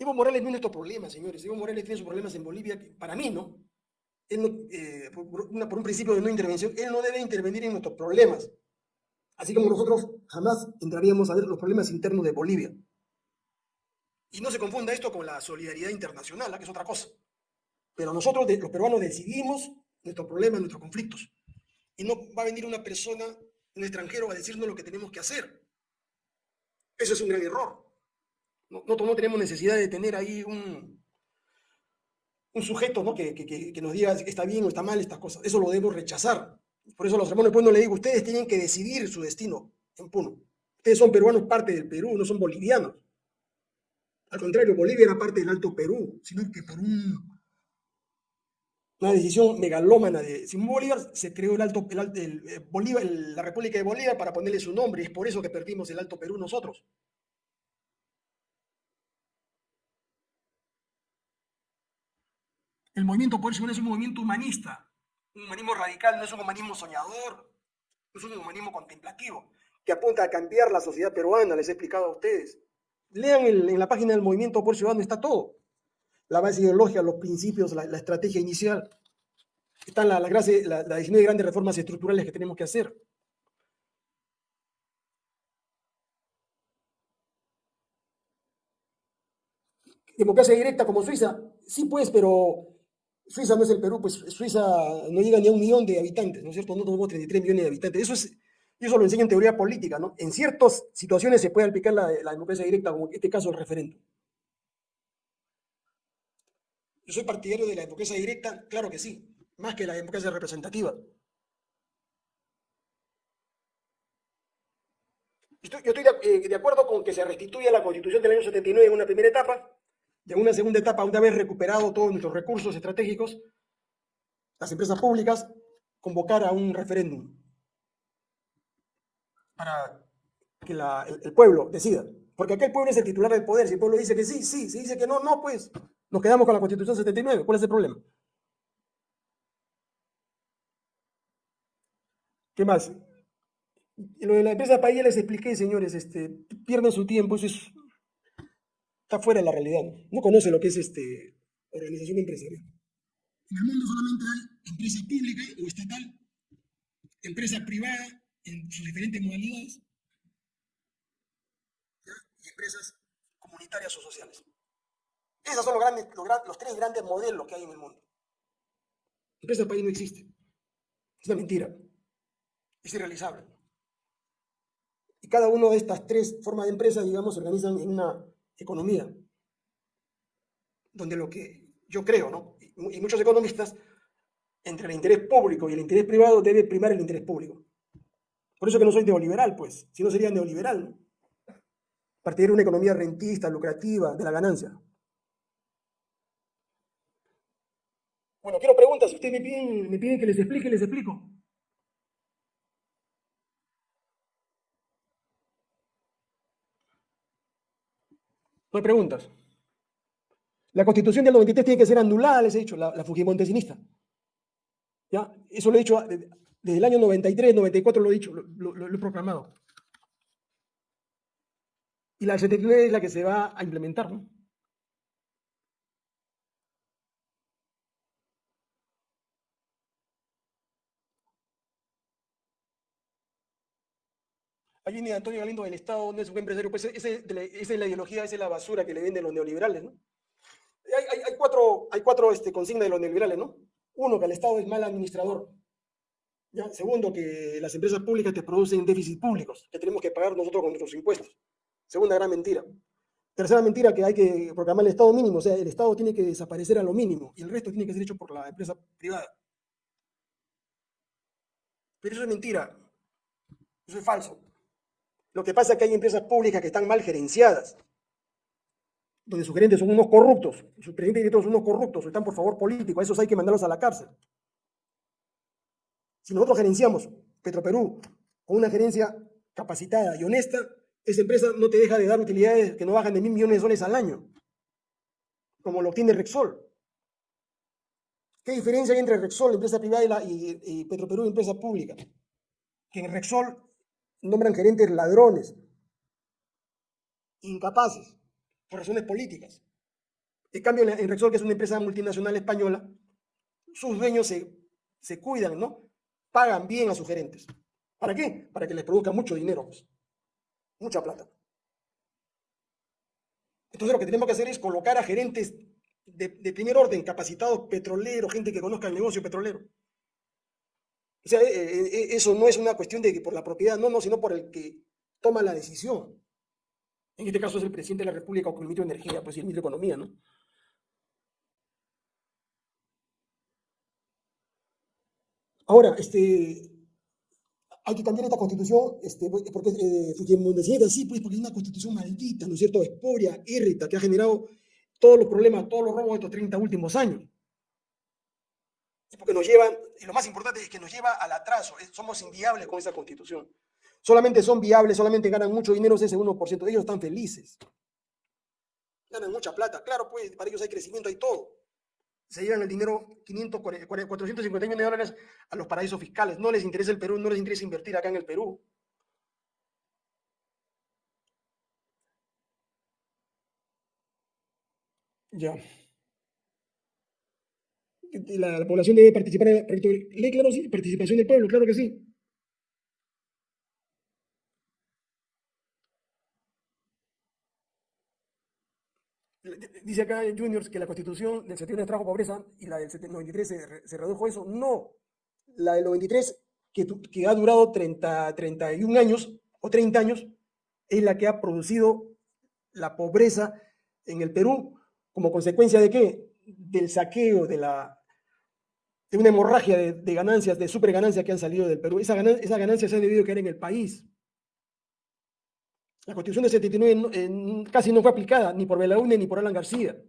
Evo Morales no es nuestro problema, señores. Evo Morales tiene sus problemas en Bolivia, que para mí, ¿no? Él no eh, por, por, un principio de no intervención, él no debe intervenir en nuestros problemas. Así como nosotros jamás entraríamos a ver los problemas internos de Bolivia. Y no se confunda esto con la solidaridad internacional, ¿eh? que es otra cosa. Pero nosotros, los peruanos, decidimos nuestros problemas, nuestros conflictos. Y no va a venir una persona, un extranjero, a decirnos lo que tenemos que hacer. Eso es un gran error. Nosotros no tenemos necesidad de tener ahí un, un sujeto ¿no? que, que, nos diga que está bien o está mal estas cosas. Eso lo debemos rechazar. Por eso a los hermanos de Puno le digo, ustedes tienen que decidir su destino en Puno. Ustedes son peruanos parte del Perú, no son bolivianos. Al contrario, Bolivia era parte del Alto Perú, sino que un, una decisión megalómana de Simón Bolívar se creó el Alto, el, Bolívar, la República de Bolívar para ponerle su nombre, y es por eso que perdimos el Alto Perú nosotros. El movimiento por eso es un movimiento humanista, un humanismo radical, no es un humanismo soñador, es un humanismo contemplativo, que apunta a cambiar la sociedad peruana, les he explicado a ustedes. Lean en la página del Movimiento por Ciudadano, está todo. La base ideológica, los principios, la, estrategia inicial. Están las la, la, la 19 grandes reformas estructurales que tenemos que hacer. Democracia directa como Suiza, sí pues, pero Suiza no es el Perú, pues Suiza no llega ni a un millón de habitantes, ¿no es cierto? No tenemos 33 millones de habitantes. Eso es eso lo enseña en teoría política, ¿no? En ciertas situaciones se puede aplicar la, democracia directa, como en este caso el referéndum. Yo soy partidario de la democracia directa, claro que sí, más que la democracia representativa. Yo estoy eh, de, acuerdo con que se restituya la constitución del año 79 en una primera etapa, y en una segunda etapa, una vez recuperado todos nuestros recursos estratégicos, las empresas públicas, convocar a un referéndum para que el, pueblo decida. Porque acá el pueblo es el titular del poder. Si el pueblo dice que sí, sí. Si dice que no, no, pues nos quedamos con la Constitución 79. ¿Cuál es el problema? ¿Qué más? Lo de la empresa país ya les expliqué, señores, este, pierden su tiempo, eso es, está fuera de la realidad. No, no conoce lo que es este, organización empresarial. En el mundo solamente hay empresa pública o estatal, empresa privada en sus diferentes modalidades y empresas comunitarias o sociales. Esos son los, grandes, los, tres grandes modelos que hay en el mundo. Empresa país no existe. Es una mentira. Es irrealizable. Y cada una de estas tres formas de empresa, digamos, se organizan en una economía. Donde lo que yo creo, ¿no? Y muchos economistas entre el interés público y el interés privado debe primar el interés público. Por eso que no soy neoliberal, pues, si no sería neoliberal. ¿no? Partidario de una economía rentista, lucrativa, de la ganancia. Bueno, quiero preguntas. Si ustedes me piden, me piden que les explique, les explico. No hay preguntas. La constitución del 93 tiene que ser anulada, les he dicho, la, la Fujimontesinista. ¿Ya? Eso lo he dicho desde, el año 93, 94 lo he dicho, lo, lo- he proclamado. Y la del 79 es la que se va a implementar, ¿no? Ahí viene Antonio Galindo del Estado, no es un empresario, pues esa es la ideología, esa es la basura que le venden los neoliberales, ¿no? Hay, hay- cuatro, hay cuatro este, consignas de los neoliberales, ¿no? Uno, que el Estado es mal administrador. ¿ya? Segundo, que las empresas públicas te producen déficits públicos, que tenemos que pagar nosotros con nuestros impuestos. Segunda gran mentira. Tercera mentira, que hay que proclamar el Estado mínimo, o sea, el Estado tiene que desaparecer a lo mínimo y el resto tiene que ser hecho por la empresa privada. Pero eso es mentira, eso es falso. Lo que pasa es que hay empresas públicas que están mal gerenciadas, donde sus gerentes son unos corruptos, sus presidentes directores son unos corruptos, están por favor políticos, a esos hay que mandarlos a la cárcel. Si nosotros gerenciamos Petroperú con una gerencia capacitada y honesta, esa empresa no te deja de dar utilidades que no bajan de mil millones de soles al año, como lo obtiene Rexol. ¿Qué diferencia hay entre Rexol, empresa privada, y, la, y, y Petroperú, empresa pública? Que en Rexol nombran gerentes ladrones, incapaces, por razones políticas. En cambio, en Rexol, que es una empresa multinacional española, sus dueños se, se cuidan, ¿no? Pagan bien a sus gerentes. ¿Para qué? Para que les produzca mucho dinero, pues. mucha plata. Entonces lo que tenemos que hacer es colocar a gerentes de, de primer orden, capacitados petroleros, gente que conozca el negocio petrolero. O sea, eh, eh, eso no es una cuestión de que por la propiedad, no, no, sino por el que toma la decisión. En este caso es el presidente de la República o el ministro de Energía, pues el ministro de Economía, ¿no? Ahora, este, hay que cambiar esta constitución, este, porque eh, Fujimondesista, sí, pues, porque es una constitución maldita, ¿no es cierto? Esporia, irrita, que ha generado todos los problemas, todos los robos de estos 30 últimos años. Y porque nos llevan, y lo más importante es que nos lleva al atraso, es- somos inviables con esa constitución. Solamente son viables, solamente ganan mucho dinero ese 1%, ellos están felices. Ganan mucha plata, claro, pues para ellos hay crecimiento, hay todo. Se llevan el dinero 500, 450 millones de dólares a los paraísos fiscales. No les interesa el Perú, no les interesa invertir acá en el Perú. Ya. La, la población debe participar en de ley, claro, sí. Participación del pueblo, claro que sí. Dice acá Juniors que la constitución del 71 trajo pobreza y la del 93 se, se redujo eso. No. La del 93, que, que ha durado 30, 31 años o 30 años, es la que ha producido la pobreza en el Perú como consecuencia de qué? Del saqueo, de, la, de una hemorragia de, ganancias, de superganancias que han salido del Perú. Esas ganancias se han debido quedar en el país. La constitución del 79 no- eh, casi no fue aplicada ni por Belaunde ni por Alan García,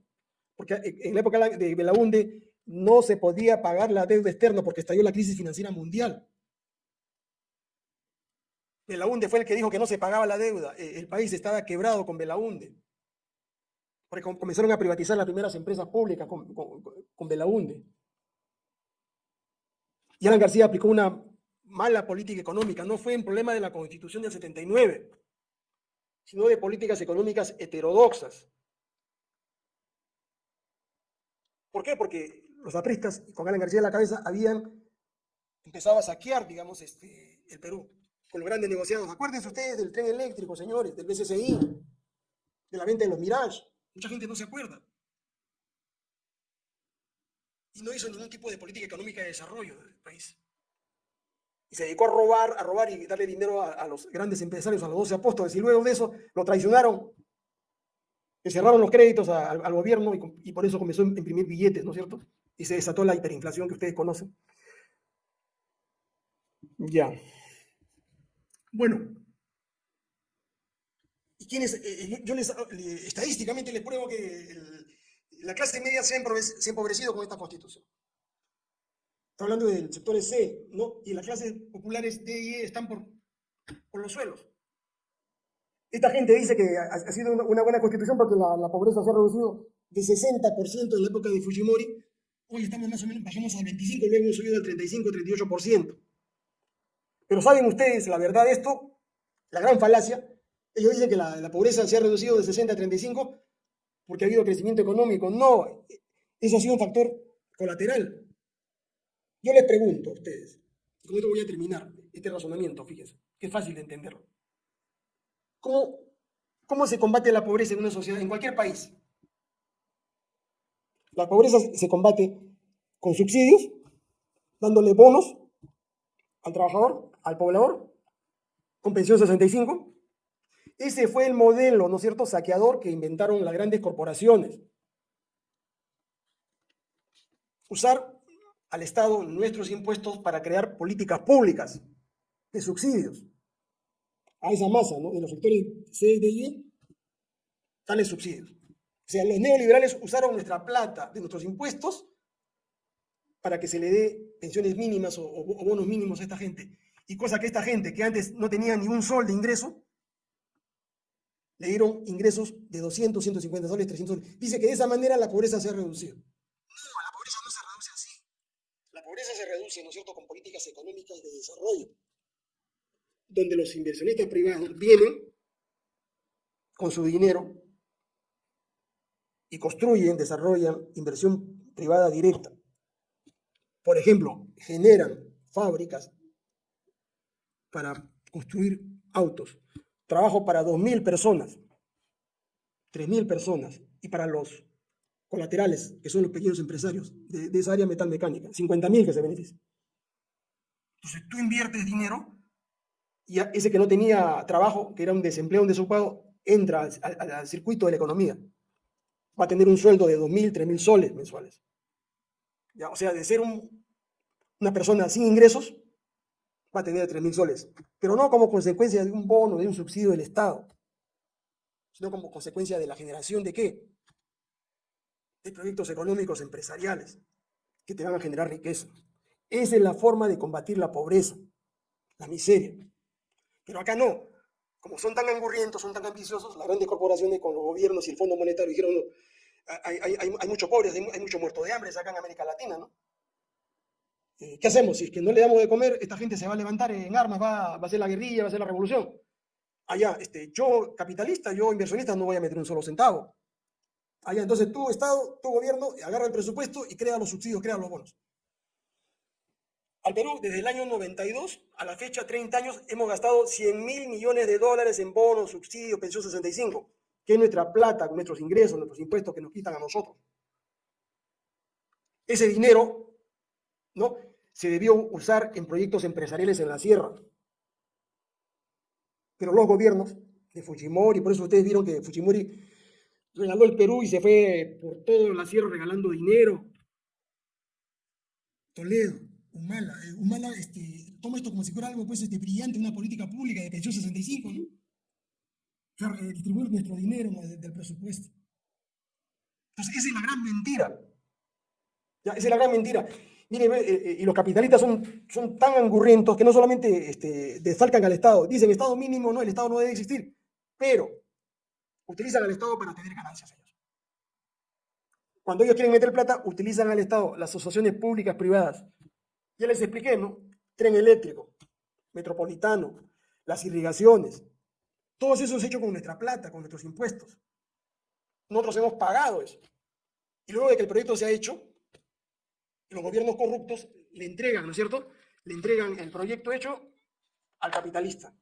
porque en la época de Belaunde no se podía pagar la deuda externa porque estalló la crisis financiera mundial. Belaunde fue el que dijo que no se pagaba la deuda, eh, el país estaba quebrado con Belaunde, porque com- comenzaron a privatizar las primeras empresas públicas con, con, con Belaunde. Y Alan García aplicó una mala política económica, no fue un problema de la constitución del 79 sino de políticas económicas heterodoxas. ¿Por qué? Porque los apristas, con Alan García en la cabeza, habían empezado a saquear, digamos, este, el Perú, con los grandes negociados. Acuérdense ustedes del tren eléctrico, señores, del BCCI, de la venta de los Mirage. Mucha gente no se acuerda. Y no hizo ningún tipo de política económica de desarrollo del país y se dedicó a robar, a robar y darle dinero a, los grandes empresarios, a los 12 apóstoles, y luego de eso lo traicionaron, le cerraron los créditos al, gobierno y, por eso comenzó a imprimir billetes, ¿no es cierto? y se desató la hiperinflación que ustedes conocen. Ya. Bueno. ¿Y quiénes? Eh, eh, yo les, estadísticamente les pruebo que la clase media se ha, empobrecido con esta constitución. Está hablando del sector C, ¿no? Y las clases populares D y E están por, los suelos. Esta gente dice que ha, sido una, buena constitución porque la, la, pobreza se ha reducido de 60% en la época de Fujimori. Hoy estamos más o menos, bajamos al 25, luego hemos subido al 35, 38%. Pero ¿saben ustedes la verdad de esto? La gran falacia. Ellos dicen que la, pobreza se ha reducido de 60 a 35 porque ha habido crecimiento económico. No, eso ha sido un factor colateral. Yo les pregunto a ustedes, y con esto voy a terminar este razonamiento, fíjense, que es fácil de entenderlo. ¿Cómo, ¿Cómo se combate la pobreza en una sociedad, en cualquier país? La pobreza se combate con subsidios, dándole bonos al trabajador, al poblador, con pensión 65. Ese fue el modelo, ¿no es cierto?, saqueador que inventaron las grandes corporaciones. Usar al Estado nuestros impuestos para crear políticas públicas de subsidios a esa masa, ¿no? De los sectores C, D y E, tales subsidios. O sea, los neoliberales usaron nuestra plata de nuestros impuestos para que se le dé pensiones mínimas o, o bonos mínimos a esta gente y cosa que esta gente que antes no tenía ni un sol de ingreso, le dieron ingresos de 200, 150 soles, 300 soles. Dice que de esa manera la pobreza se ha reducido. No, la pobreza no se reduce así. La pobreza se reduce, ¿no es cierto?, con políticas económicas de desarrollo, donde los inversionistas privados vienen con su dinero y construyen, desarrollan inversión privada directa. Por ejemplo, generan fábricas para construir autos. Trabajo para 2.000 personas, 3.000 personas. Y para los colaterales, que son los pequeños empresarios de, esa área metalmecánica, 50.000 que se benefician. Entonces tú inviertes dinero y ese que no tenía trabajo, que era un desempleo, un desocupado, entra al, circuito de la economía. Va a tener un sueldo de 2.000, 3.000 soles mensuales. ¿Ya? O sea, de ser una persona sin ingresos, va a tener 3.000 soles, pero no como consecuencia de un bono, de un subsidio del Estado, sino como consecuencia de la generación de qué? De proyectos económicos empresariales que te van a generar riqueza. Esa es la forma de combatir la pobreza, la miseria. Pero acá no. Como son tan angurrientos, son tan ambiciosos, las grandes corporaciones con los gobiernos y el Fondo Monetario dijeron, no, hay, muchos pobres, hay, hay muchos muertos de hambre acá en América Latina, ¿no? Eh, ¿Qué hacemos? Si es que no le damos de comer, esta gente se va a levantar en armas, va, a hacer la guerrilla, va a hacer la revolución. Allá, este, yo capitalista, yo inversionista, no voy a meter un solo centavo. Allá, entonces tu Estado, tu gobierno, agarra el presupuesto y crea los subsidios, crea los bonos. Al Perú, desde el año 92 a la fecha, 30 años, hemos gastado 100 mil millones de dólares en bonos, subsidios, pensión 65, que es nuestra plata, nuestros ingresos, nuestros impuestos que nos quitan a nosotros. Ese dinero, ¿no? Se debió usar en proyectos empresariales en la sierra. Pero los gobiernos de Fujimori, por eso ustedes vieron que Fujimori regaló el Perú y se fue por toda la sierra regalando dinero. Toledo, Humala, eh, Humala este, toma esto como si fuera algo pues, este, brillante, una política pública de pensión 65, ¿no? Eh, distribuir nuestro dinero del presupuesto. Entonces, esa es la gran mentira. Ya, esa es la gran mentira. Mire, eh, eh, y los capitalistas son, son tan angurrientos que no solamente este, desfalcan al Estado, dicen Estado mínimo, no, el Estado no debe existir, pero utilizan al Estado para tener ganancias ellos. Cuando ellos quieren meter plata, utilizan al Estado, las asociaciones públicas, privadas. Ya les expliqué, ¿no? Tren eléctrico, metropolitano, las irrigaciones. Todo eso es hecho con nuestra plata, con nuestros impuestos. Nosotros hemos pagado eso. Y luego de que el proyecto se ha hecho, los gobiernos corruptos le entregan, ¿no es cierto? Le entregan el proyecto hecho al capitalista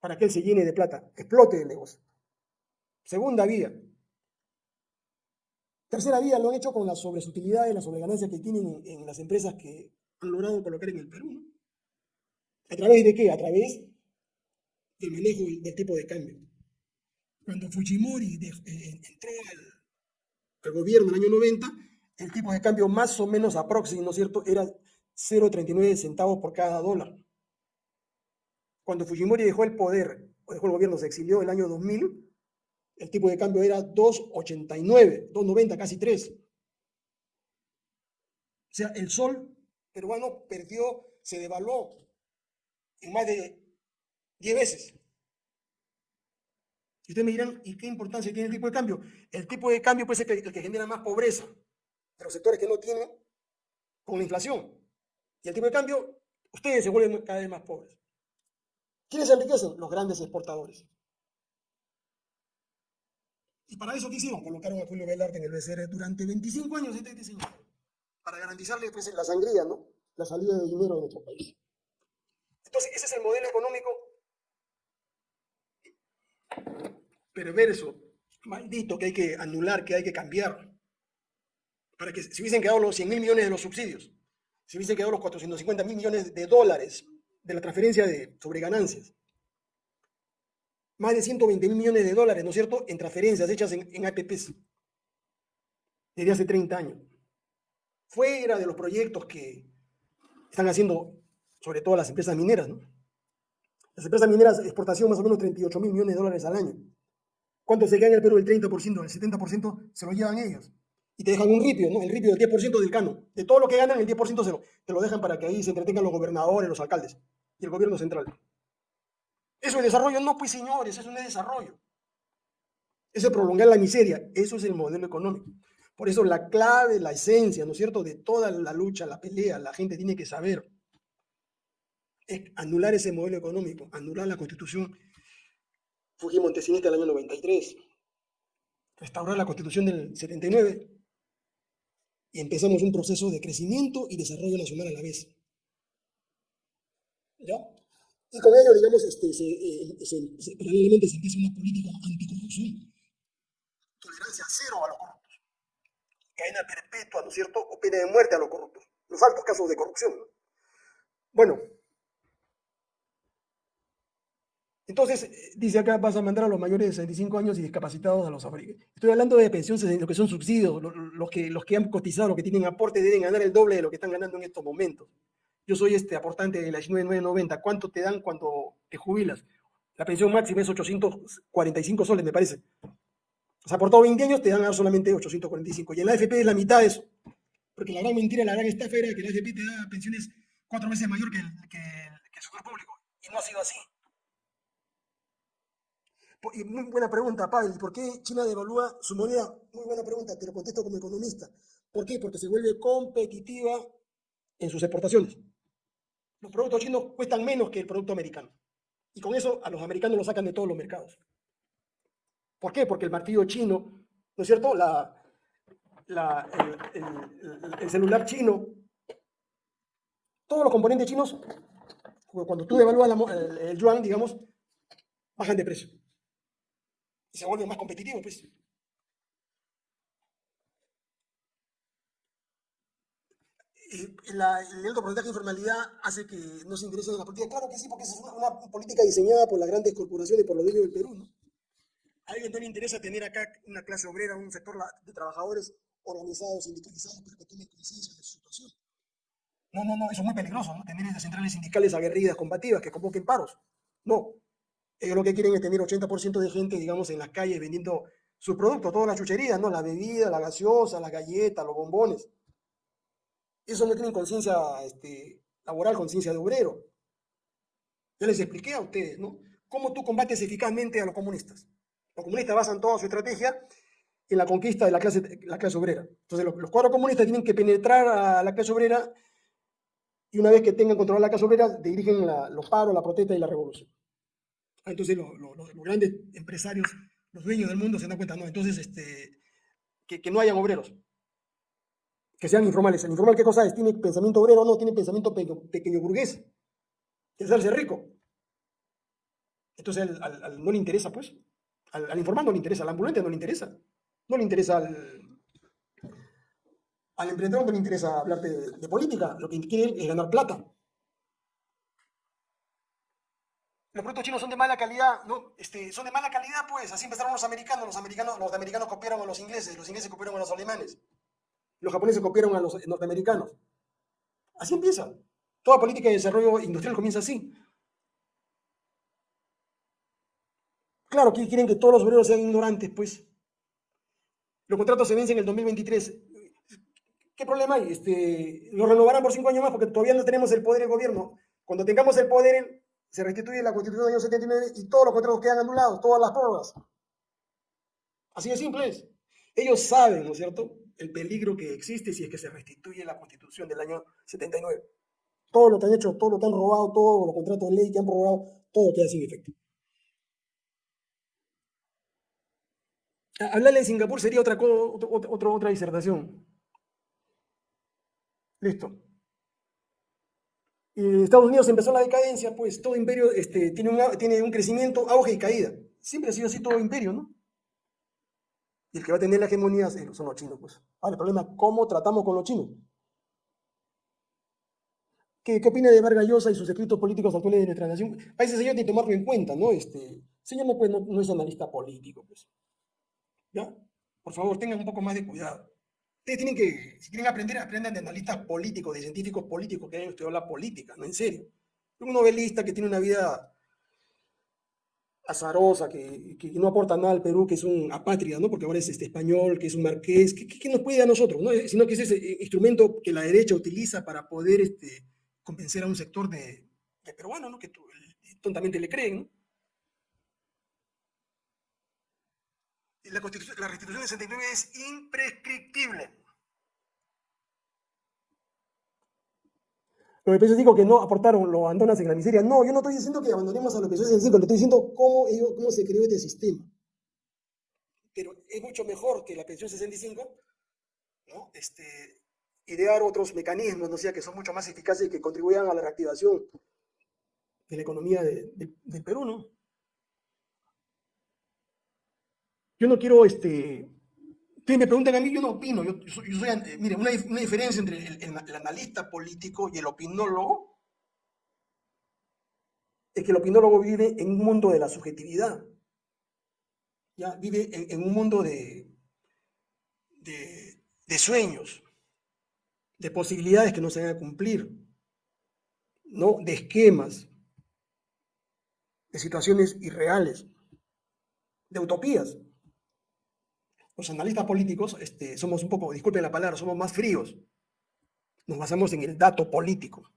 para que él se llene de plata, explote el negocio. Segunda vía. Tercera vía lo han hecho con las sobresutilidades, las sobreganancias que tienen en, las empresas que han logrado colocar en el Perú. ¿A través de qué? A través del manejo del tipo de cambio. Cuando Fujimori eh, entró al, al gobierno en el año 90, el tipo de cambio más o menos aproximado, ¿no es cierto?, era 0,39 centavos por cada dólar. Cuando Fujimori dejó el poder, dejó el gobierno, se exilió el año 2000, el tipo de cambio era 2,89, 2,90, casi 3. O sea, el sol peruano perdió, se devaluó en más de 10 veces. Y ustedes me dirán, ¿y qué importancia tiene el tipo de cambio? El tipo de cambio puede ser el que genera más pobreza de los sectores que no tienen con la inflación. Y el tipo de cambio, ustedes se vuelven cada vez más pobres. ¿Quiénes se enriquecen? Los grandes exportadores. Y para eso, ¿qué hicieron? Colocaron a Julio Velarde en el BCR durante 25 años, este, señor, para garantizarle pues, la sangría, ¿no? La salida de dinero de nuestro país. Entonces, ese es el modelo económico perverso, maldito, que hay que anular, que hay que cambiar. Para que se hubiesen quedado los 100 mil millones de los subsidios, se hubiesen quedado los 450 mil millones de dólares de la transferencia de, sobre ganancias. Más de 120 mil millones de dólares, ¿no es cierto?, en transferencias hechas en, en APPs desde hace 30 años. Fuera de los proyectos que están haciendo, sobre todo las empresas mineras, ¿no? Las empresas mineras, exportación más o menos 38 mil millones de dólares al año. ¿Cuánto se queda en el Perú? El 30%, el 70% se lo llevan ellos. Y te dejan un ripio, ¿no? El ripio del 10% del cano. De todo lo que ganan, el 10% se lo, te lo dejan para que ahí se entretengan los gobernadores, los alcaldes y el gobierno central. ¿Eso es desarrollo? No, pues señores, eso no es desarrollo. Eso es prolongar la miseria. Eso es el modelo económico. Por eso la clave, la esencia, ¿no es cierto?, de toda la lucha, la pelea, la gente tiene que saber, es anular ese modelo económico, anular la constitución Fujimos Montesinista del año 93, restaurar la constitución del 79 y empezamos un proceso de crecimiento y desarrollo nacional a la vez. ¿Ya? Y con ello, digamos, este, se, eh, se, paralelamente se empieza una política anticorrupción. Tolerancia cero a los corruptos. Cadena perpetua, ¿no es cierto? O pena de muerte a los corruptos. Los altos casos de corrupción. Bueno, Entonces, eh, dice acá, vas a mandar a los mayores de 65 años y discapacitados a los africanos. Estoy hablando de pensiones, lo que son subsidios, los que, los que han cotizado, los que tienen aporte, deben ganar el doble de lo que están ganando en estos momentos. Yo soy este aportante de la 9990. ¿Cuánto te dan cuando te jubilas? La pensión máxima es 845 soles, me parece. O sea, por todos 20 años te dan solamente 845. Y en la AFP es la mitad de eso. Porque la gran mentira, la gran estafa era que la AFP te da pensiones cuatro veces mayor que el sector público. Y no ha sido así. Y muy buena pregunta, Pavel. ¿Por qué China devalúa su moneda? Muy buena pregunta, te lo contesto como economista. ¿Por qué? Porque se vuelve competitiva en sus exportaciones. Los productos chinos cuestan menos que el producto americano. Y con eso a los americanos los sacan de todos los mercados. ¿Por qué? Porque el martillo chino, ¿no es cierto? La, el, celular chino, todos los componentes chinos, cuando tú devalúas el yuan, digamos, bajan de precio y se vuelve más competitivo, pues. el alto porcentaje de informalidad hace que no se interese en la política. Claro que sí, porque es una, política diseñada por las grandes corporaciones, por los dueños del Perú. ¿no? A alguien no le interesa tener acá una clase obrera, un sector de trabajadores organizados, sindicalizados, para que tomen conciencia de su situación. No, no, no, eso es muy peligroso, ¿no? Tener esas centrales sindicales aguerridas, combativas, que convoquen paros. No, ellos lo que quieren es tener 80% de gente, digamos, en las calles vendiendo sus productos, todas las chucherías, ¿no? La bebida, la gaseosa, las galletas, los bombones. Eso no tienen conciencia este, laboral, conciencia de obrero. Ya les expliqué a ustedes, ¿no? ¿Cómo tú combates eficazmente a los comunistas? Los comunistas basan toda su estrategia en la conquista de la clase, la clase obrera. Entonces, los, cuatro comunistas tienen que penetrar a la clase obrera y una vez que tengan controlada la clase obrera, dirigen los paros, la protesta y la revolución. Entonces los grandes empresarios, los dueños del mundo se dan cuenta, no, entonces este, que, no hayan obreros, que sean informales. ¿El informal qué cosa es? ¿Tiene pensamiento obrero o no? Tiene pensamiento pequeño, burgués, que es hacerse rico. Entonces al, no le interesa, pues. Al, informal no le interesa, al ambulante no le interesa. No le interesa al, al emprendedor, no le interesa hablar de, de política. Lo que quiere es ganar plata. Los productos chinos son de mala calidad, ¿no? Este, son de mala calidad, pues, así empezaron los americanos, los americanos, los americanos copiaron a los ingleses, los ingleses copiaron a los alemanes. Los japoneses copiaron a los norteamericanos. Así empieza. Toda política de desarrollo industrial comienza así. Claro, quieren que todos los obreros sean ignorantes, pues. Los contratos se vencen en el 2023. ¿Qué problema hay? Este, lo renovarán por cinco años más porque todavía no tenemos el poder del gobierno. Cuando tengamos el poder, se restituye la constitución del año 79 y todos los contratos quedan anulados, todas las pruebas. Así de simple es. Ellos saben, ¿no es cierto?, el peligro que existe si es que se restituye la constitución del año 79. Todo lo que han hecho, todo lo que han robado, todos los contratos de ley que han robado, todo queda sin efecto. Hablarle de Singapur sería otra, otra, otra disertación. Listo. Estados Unidos empezó la decadencia, pues todo imperio este, tiene, un, crecimiento, auge y caída. Siempre ha sido así todo imperio, ¿no? Y el que va a tener la hegemonía son los chinos, pues. Ahora, el problema es cómo tratamos con los chinos. ¿Qué, qué opina de Vargas Llosa y sus escritos políticos actuales de nuestra nación? A ese señor tiene que tomarlo en cuenta, ¿no? Este, señor no, pues, no es analista político, pues. ¿Ya? Por favor, tengan un poco más de cuidado. Ustedes tienen que, si quieren aprender, aprendan de analistas políticos, de científicos políticos que hayan estudiado la política, no en serio. Un novelista que tiene una vida azarosa, que, que, no aporta nada al Perú, que es un apátrida, ¿no? Porque ahora es este español, que es un marqués, que, nos puede a nosotros, ¿no? Sino que es ese instrumento que la derecha utiliza para poder este, convencer a un sector de, de peruanos, ¿no? Que tontamente le creen, ¿no? La, restitución de 69 es imprescriptible. Los EPS digo que no aportaron, lo abandonas en la miseria. No, yo no estoy diciendo que abandonemos a los EPS 65, le estoy diciendo cómo, cómo se creó este sistema. Pero es mucho mejor que la pensión 65, ¿no? Este, idear otros mecanismos, ¿no? sea, que son mucho más eficaces y que contribuyan a la reactivación de la economía del Perú, ¿no? Yo no quiero, este, ustedes me preguntan a mí, yo no opino. Yo, soy, mire, una, diferencia entre el, analista político y el opinólogo es que el opinólogo vive en un mundo de la subjetividad. ¿ya? Vive en, un mundo de, de, de, sueños, de posibilidades que no se van a cumplir, ¿no? de esquemas, de situaciones irreales, de utopías los analistas políticos este, somos un poco, disculpen la palabra, somos más fríos. Nos basamos en el dato político.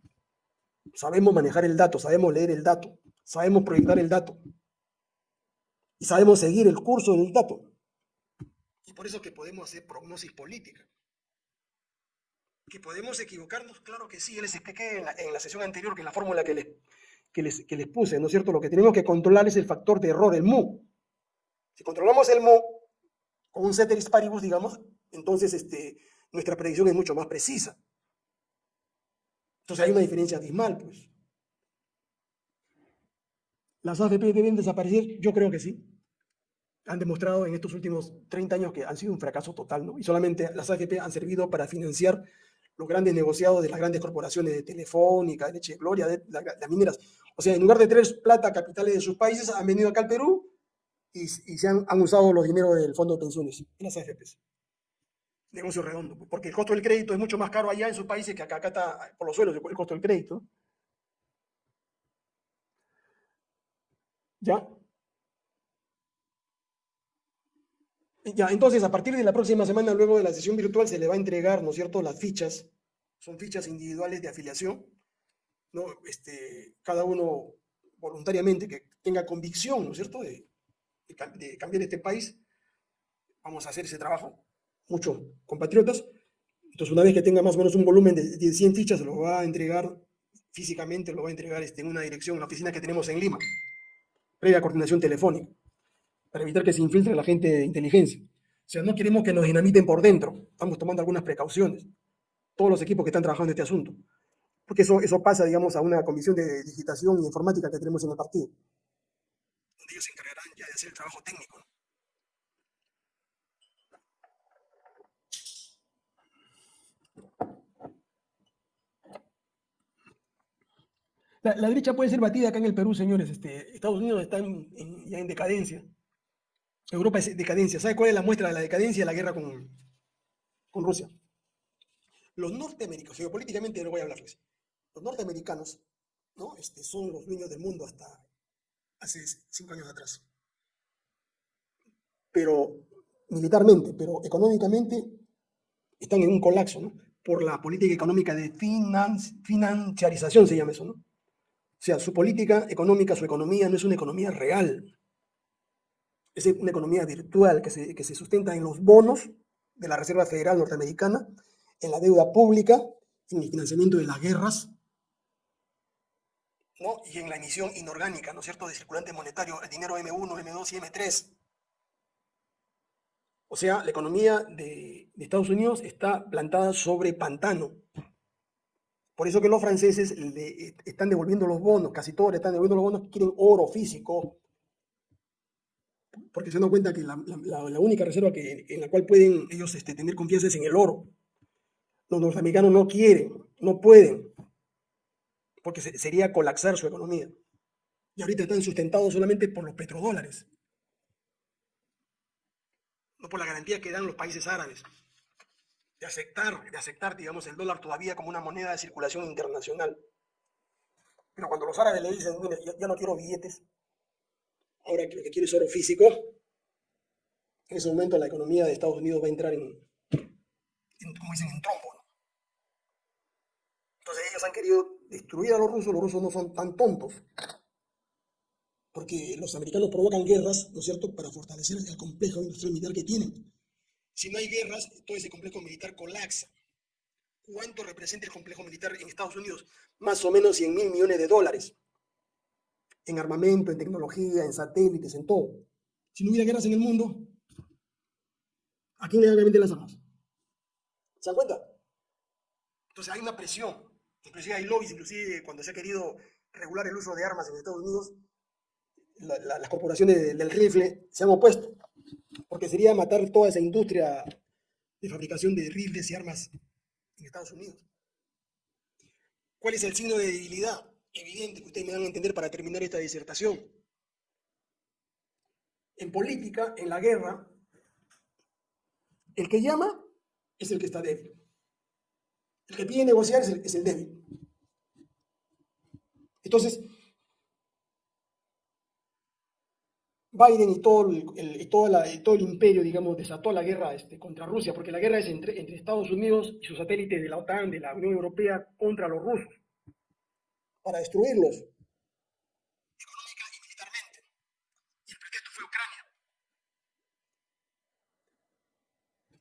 Sabemos manejar el dato, sabemos leer el dato, sabemos proyectar el dato. Y sabemos seguir el curso del dato. Y por eso que podemos hacer prognosis política. Que podemos equivocarnos, claro que sí. les expliqué en la, en la sesión anterior que la fórmula que les, que, les, que les puse, ¿no es cierto? Lo que tenemos que controlar es el factor de error, el mu. Si controlamos el mu, con un ceteris paribus, digamos, entonces este, nuestra predicción es mucho más precisa. Entonces hay una diferencia abismal, pues. ¿Las AFP deben desaparecer? Yo creo que sí. Han demostrado en estos últimos 30 años que han sido un fracaso total, ¿no? Y solamente las AFP han servido para financiar los grandes negociados de las grandes corporaciones de Telefónica, de Leche Gloria, de, las mineras. O sea, en lugar de traer plata capitales de sus países, han venido acá al Perú y, se han, usado los dineros del fondo de pensiones en las AFPs. Negocio redondo, porque el costo del crédito es mucho más caro allá en sus países que acá, acá está por los suelos el costo del crédito. ¿Ya? Ya, entonces a partir de la próxima semana, luego de la sesión virtual, se le va a entregar, ¿no es cierto?, las fichas, son fichas individuales de afiliación, ¿no? Este, cada uno voluntariamente que tenga convicción, ¿no es cierto?, de, de cambiar este país, vamos a hacer ese trabajo, muchos compatriotas. Entonces, una vez que tenga más o menos un volumen de, 100 fichas, lo va a entregar físicamente, lo va a entregar este, en una dirección, en la oficina que tenemos en Lima, previa coordinación telefónica, para evitar que se infiltre la gente de inteligencia. O sea, no queremos que nos dinamiten por dentro, estamos tomando algunas precauciones, todos los equipos que están trabajando en este asunto, porque eso, eso pasa, digamos, a una comisión de digitación y informática que tenemos en el partido ellos se encargarán ya de hacer el trabajo técnico. La, derecha puede ser batida acá en el Perú, señores. Este, Estados Unidos está ya en decadencia. Europa es decadencia. ¿Sabe cuál es la muestra de la decadencia? La guerra con, con Rusia. los norteamericanos, geopolíticamente no voy a hablarles, los norteamericanos ¿no? este, son los dueños del mundo hasta hace cinco años atrás. Pero militarmente, pero económicamente están en un colapso, ¿no? Por la política económica de financiarización, se llama eso, ¿no? O sea, su política económica, su economía no es una economía real. Es una economía virtual que se, que se sustenta en los bonos de la Reserva Federal Norteamericana, en la deuda pública, en el financiamiento de las guerras, y en la emisión inorgánica, ¿no es cierto?, de circulante monetario, el dinero M1, M2 y M3. O sea, la economía de, Estados Unidos está plantada sobre pantano. Por eso que los franceses le están devolviendo los bonos, casi todos le están devolviendo los bonos, quieren oro físico, porque se dan cuenta que la, única reserva que, en la cual pueden ellos este, tener confianza es en el oro. Los norteamericanos no quieren, no pueden, porque sería colapsar su economía. Y ahorita están sustentados solamente por los petrodólares no por la garantía que dan los países árabes, de aceptar, de aceptar, digamos, el dólar todavía como una moneda de circulación internacional. Pero cuando los árabes le dicen, mire, ya, no quiero billetes, ahora lo que quiero es oro físico, en ese momento la economía de Estados Unidos va a entrar en, como dicen, en trombo. Entonces ellos han querido destruir a los rusos, los rusos no son tan tontos porque los americanos provocan guerras, ¿no es cierto?, para fortalecer el complejo industrial militar que tienen. Si no hay guerras, todo ese complejo militar colapsa. ¿Cuánto representa el complejo militar en Estados Unidos? Más o menos 100 mil millones de dólares. En armamento, en tecnología, en satélites, en todo. Si no hubiera guerras en el mundo, ¿a quién le van a vender las armas? ¿Se dan cuenta? Entonces hay una presión. Inclusive hay lobbies, inclusive cuando se ha querido regular el uso de armas en Estados Unidos, las corporaciones del rifle se han opuesto, porque sería matar toda esa industria de fabricación de rifles y armas en Estados Unidos. ¿Cuál es el signo de debilidad? Evidente que ustedes me van a entender para terminar esta disertación. En política, en la guerra, el que llama es el que está débil. El que pide negociar es el, es el débil. Entonces, Biden y todo el, todo, todo el imperio, digamos, desató la guerra este, contra Rusia, porque la guerra es entre, entre Estados Unidos y sus satélites de la OTAN, de la Unión Europea, contra los rusos, para destruirlos, económica y militarmente. Y el pretexto fue Ucrania.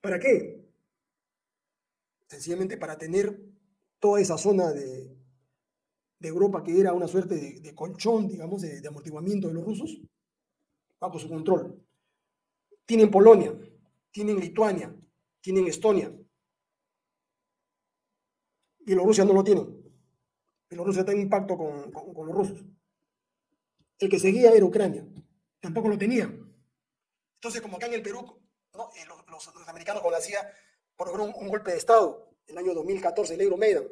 ¿Para qué? Sencillamente para tener toda esa zona de, de Europa que era una suerte de, colchón, digamos, de amortiguamiento de los rusos bajo su control. Tienen Polonia, tienen Lituania, tienen Estonia. Bielorrusia no lo tienen. Bielorrusia está en impacto con, con, los rusos. El que seguía era Ucrania. Tampoco lo tenía. Entonces, como acá en el Perú, eh, los, norteamericanos con la por un, golpe de Estado en el año 2014, el Euromaidan. O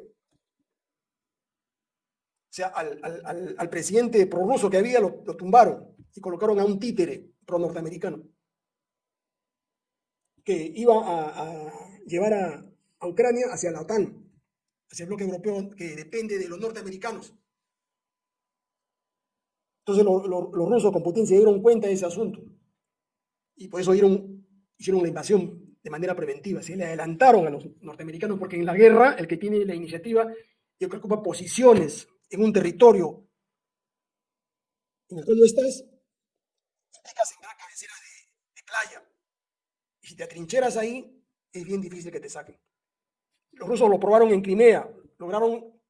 sea, al, al, al presidente prorruso que había lo, lo tumbaron y colocaron a un títere pro-norteamericano que iba a, llevar a, Ucrania hacia la OTAN, hacia el bloque europeo que depende de los norteamericanos. Entonces los rusos con potencia dieron cuenta de ese asunto y por eso dieron, hicieron la invasión de manera preventiva, se le adelantaron a los norteamericanos porque en la guerra el que tiene la iniciativa y el que ocupa posiciones en un territorio en el cual no estás, en gran cabecera de, playa. Y si te atrincheras ahí, es bien difícil que te saquen. Los rusos lo probaron en Crimea, lograron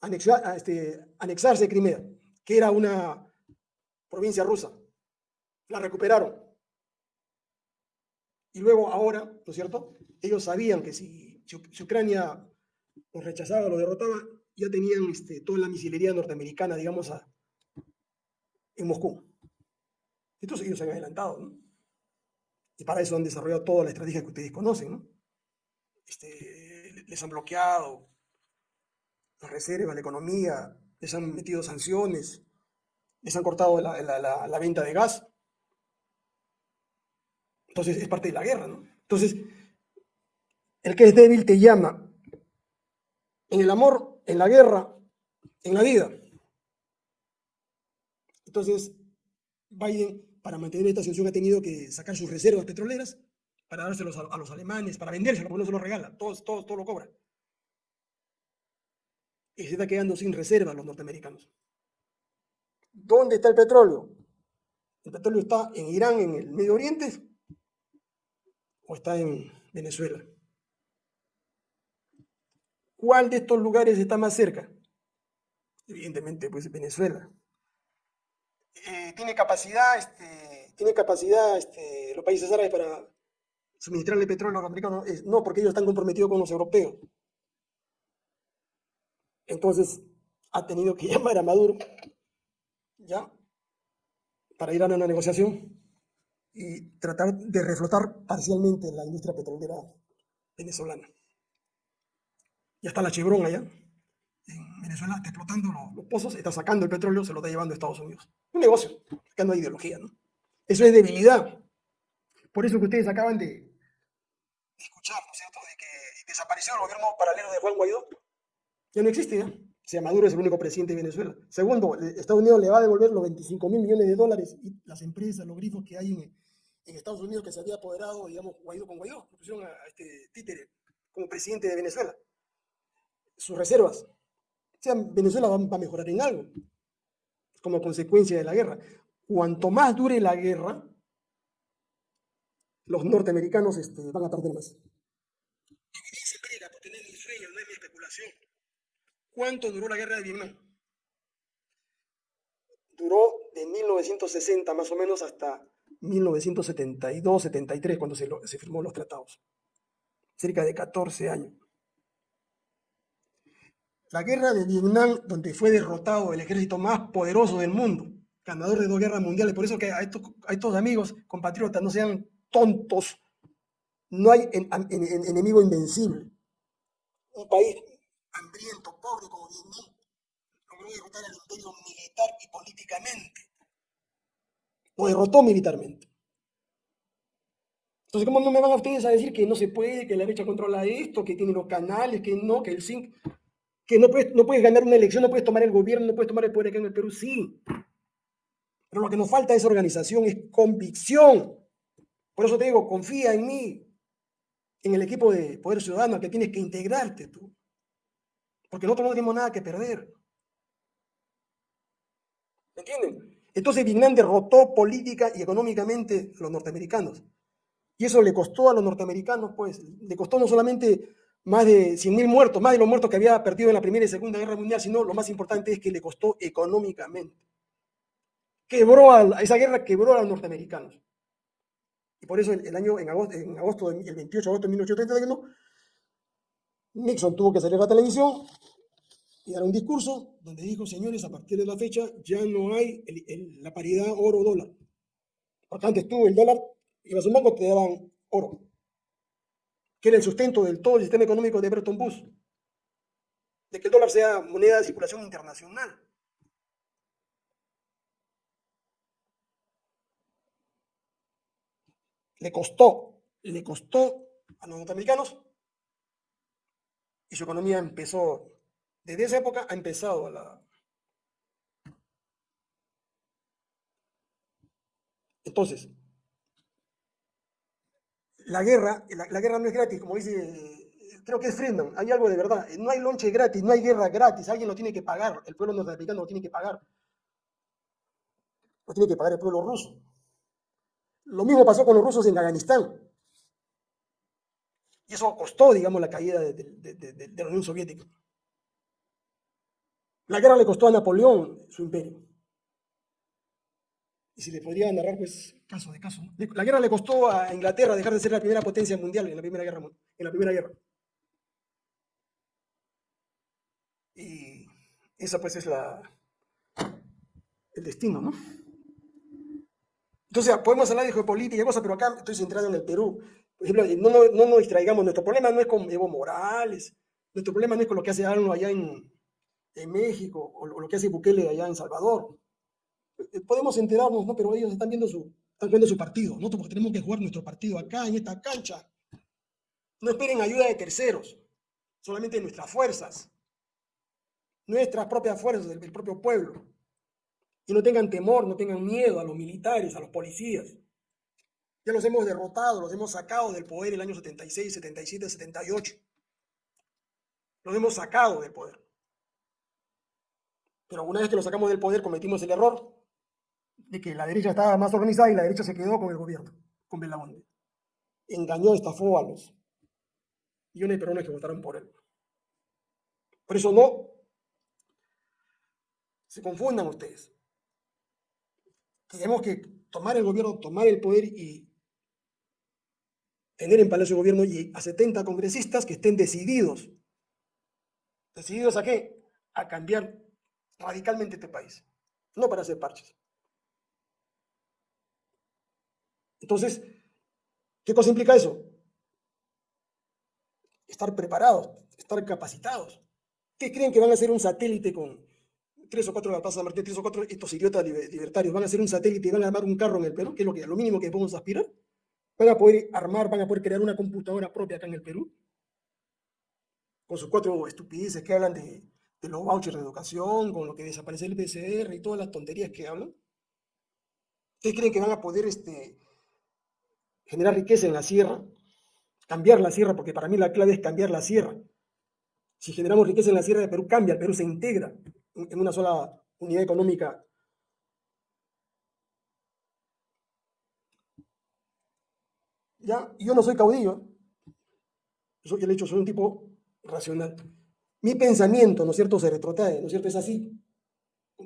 anexar, este, anexarse Crimea, que era una provincia rusa. La recuperaron. Y luego ahora, ¿no es cierto? Ellos sabían que si, Ucrania los rechazaba, los derrotaba, ya tenían este, toda la misilería norteamericana, digamos, a, en Moscú. Entonces ellos se han adelantado, ¿no? Y para eso han desarrollado toda la estrategia que ustedes conocen, ¿no? Este, les han bloqueado las reservas, la economía, les han metido sanciones, les han cortado la, venta de gas. Entonces es parte de la guerra, ¿no? Entonces, El que es débil te llama. En el amor, en la guerra, en la vida. Entonces, Biden, para mantener esta situación, ha tenido que sacar sus reservas petroleras para dárselos a, los alemanes, para vendérselos, porque no se los regala, todo, todo, todo lo cobra. Y se está quedando sin reservas los norteamericanos. ¿Dónde está el petróleo? ¿El petróleo está en Irán, en el Medio Oriente? ¿O está en Venezuela? ¿Cuál de estos lugares está más cerca? Evidentemente, pues Venezuela. Eh, tiene capacidad, este, tiene capacidad este, los países árabes para suministrarle petróleo a los americanos. no, porque ellos están comprometidos con los europeos. Entonces, ha tenido que llamar a Maduro, ¿ya? Para ir a una negociación y tratar de reflotar parcialmente la industria petrolera venezolana. Ya está la Chevron allá. En Venezuela está explotando los, pozos, está sacando el petróleo, se lo está llevando a Estados Unidos. Un negocio, acá no hay ideología, ¿no? Eso es debilidad. Por eso que ustedes acaban de escuchar, ¿no es cierto?, de que desapareció el gobierno paralelo de Juan Guaidó. Ya no existe, ¿ya? O sea, Maduro es el único presidente de Venezuela. Segundo, Estados Unidos le va a devolver los 25 mil millones de dólares y las empresas, los grifos que hay en, en Estados Unidos que se había apoderado, digamos, Guaidó con Guaidó, pusieron a, a este títere como presidente de Venezuela sus reservas. O sea, Venezuela va, a mejorar en algo como consecuencia de la guerra. Cuanto más dure la guerra, los norteamericanos este, van a perder más. ¿Cuánto duró la guerra de Vietnam? Duró de 1960 más o menos hasta 1972-73, cuando se, se firmó los tratados. Cerca de 14 años. La guerra de Vietnam, donde fue derrotado el ejército más poderoso del mundo, ganador de dos guerras mundiales. Por eso que a estos, estos amigos, compatriotas, no sean tontos. No hay enemigo invencible. Un país hambriento, pobre como Vietnam, logró derrotar al imperio militar y políticamente. Lo derrotó militarmente. Entonces, ¿cómo no me van a ustedes a decir que no se puede, que la derecha controla esto, que tiene los canales, que no, que el zinc que no puedes, no puedes ganar una elección, no puedes tomar el gobierno, no puedes tomar el poder acá en el Perú, sí. Pero lo que nos falta es organización, es convicción. Por eso te digo, confía en mí, en el equipo de Poder Ciudadano, que tienes que integrarte tú. Porque nosotros no tenemos nada que perder. ¿Me entienden? Entonces Vietnam derrotó política y económicamente a los norteamericanos. Y eso le costó a los norteamericanos, pues, le costó no solamente más de 100.000 muertos, más de los muertos que había perdido en la Primera y Segunda Guerra Mundial, sino lo más importante es que le costó económicamente. Quebró a, esa guerra quebró a los norteamericanos. Y por eso el, año, en agosto, en agosto, el 28 de agosto de 1831, Nixon tuvo que salir a la televisión y dar un discurso donde dijo, señores, a partir de la fecha ya no hay la paridad oro-dólar. Porque antes tú el dólar, ibas a un banco, te daban oro que era el sustento del todo el sistema económico de Bretton Woods, de que el dólar sea moneda de circulación internacional. Le costó, le costó a los norteamericanos y su economía empezó, desde esa época ha empezado la... Entonces, la guerra, la, guerra no es gratis, como dice, creo que es Friedman, hay algo de verdad, no hay lonche gratis, no hay guerra gratis, alguien lo tiene que pagar, el pueblo norteamericano lo tiene que pagar, lo tiene que pagar el pueblo ruso. Lo mismo pasó con los rusos en Afganistán. Y eso costó, digamos, la caída de la Unión Soviética. La guerra le costó a Napoleón su imperio. Y si le podría narrar, pues, caso de caso. La guerra le costó a Inglaterra dejar de ser la primera potencia mundial en la Primera Guerra. En la primera guerra. Y esa, pues, es la, el destino, ¿no? Entonces, podemos hablar de geopolítica y cosas, pero acá estoy centrado en el Perú. Por ejemplo, no, no, no nos distraigamos. Nuestro problema no es con Evo Morales. Nuestro problema no es con lo que hace Arno allá en, en México o lo que hace Bukele allá en Salvador. Eh, podemos enterarnos, ¿no? Pero ellos están viendo su, están viendo su partido, ¿no? Porque tenemos que jugar nuestro partido acá, en esta cancha. No esperen ayuda de terceros, solamente nuestras fuerzas, nuestras propias fuerzas, del, del propio pueblo. Y no tengan temor, no tengan miedo a los militares, a los policías. Ya los hemos derrotado, los hemos sacado del poder el año 76, 77, 78. Los hemos sacado del poder. Pero una vez que los sacamos del poder cometimos el error de que la derecha estaba más organizada y la derecha se quedó con el gobierno, con Belamonte. Engañó, estafó a los millones de personas que votaron por él. Por eso no se confundan ustedes. Tenemos que tomar el gobierno, tomar el poder y tener en Palacio de Gobierno y a 70 congresistas que estén decididos. ¿Decididos a qué? A cambiar radicalmente este país, no para hacer parches. Entonces, ¿qué cosa implica eso? Estar preparados, estar capacitados. ¿Qué creen que van a hacer un satélite con tres o cuatro de la Plaza de Martín, tres o cuatro estos idiotas libertarios? ¿Van a hacer un satélite y van a armar un carro en el Perú? ¿Qué es lo, que, lo mínimo que podemos aspirar? ¿Van a poder armar, van a poder crear una computadora propia acá en el Perú? Con sus cuatro estupideces que hablan de, de los vouchers de educación, con lo que desaparece el PCR y todas las tonterías que hablan. ¿Ustedes creen que van a poder este, generar riqueza en la sierra? Cambiar la sierra, porque para mí la clave es cambiar la sierra. Si generamos riqueza en la sierra de Perú, cambia, el Perú se integra en una sola unidad económica. ¿Ya? Yo no soy caudillo. Yo, le he dicho, soy un tipo racional mi pensamiento, ¿no es cierto?, se retrotrae, ¿no es cierto? Es así,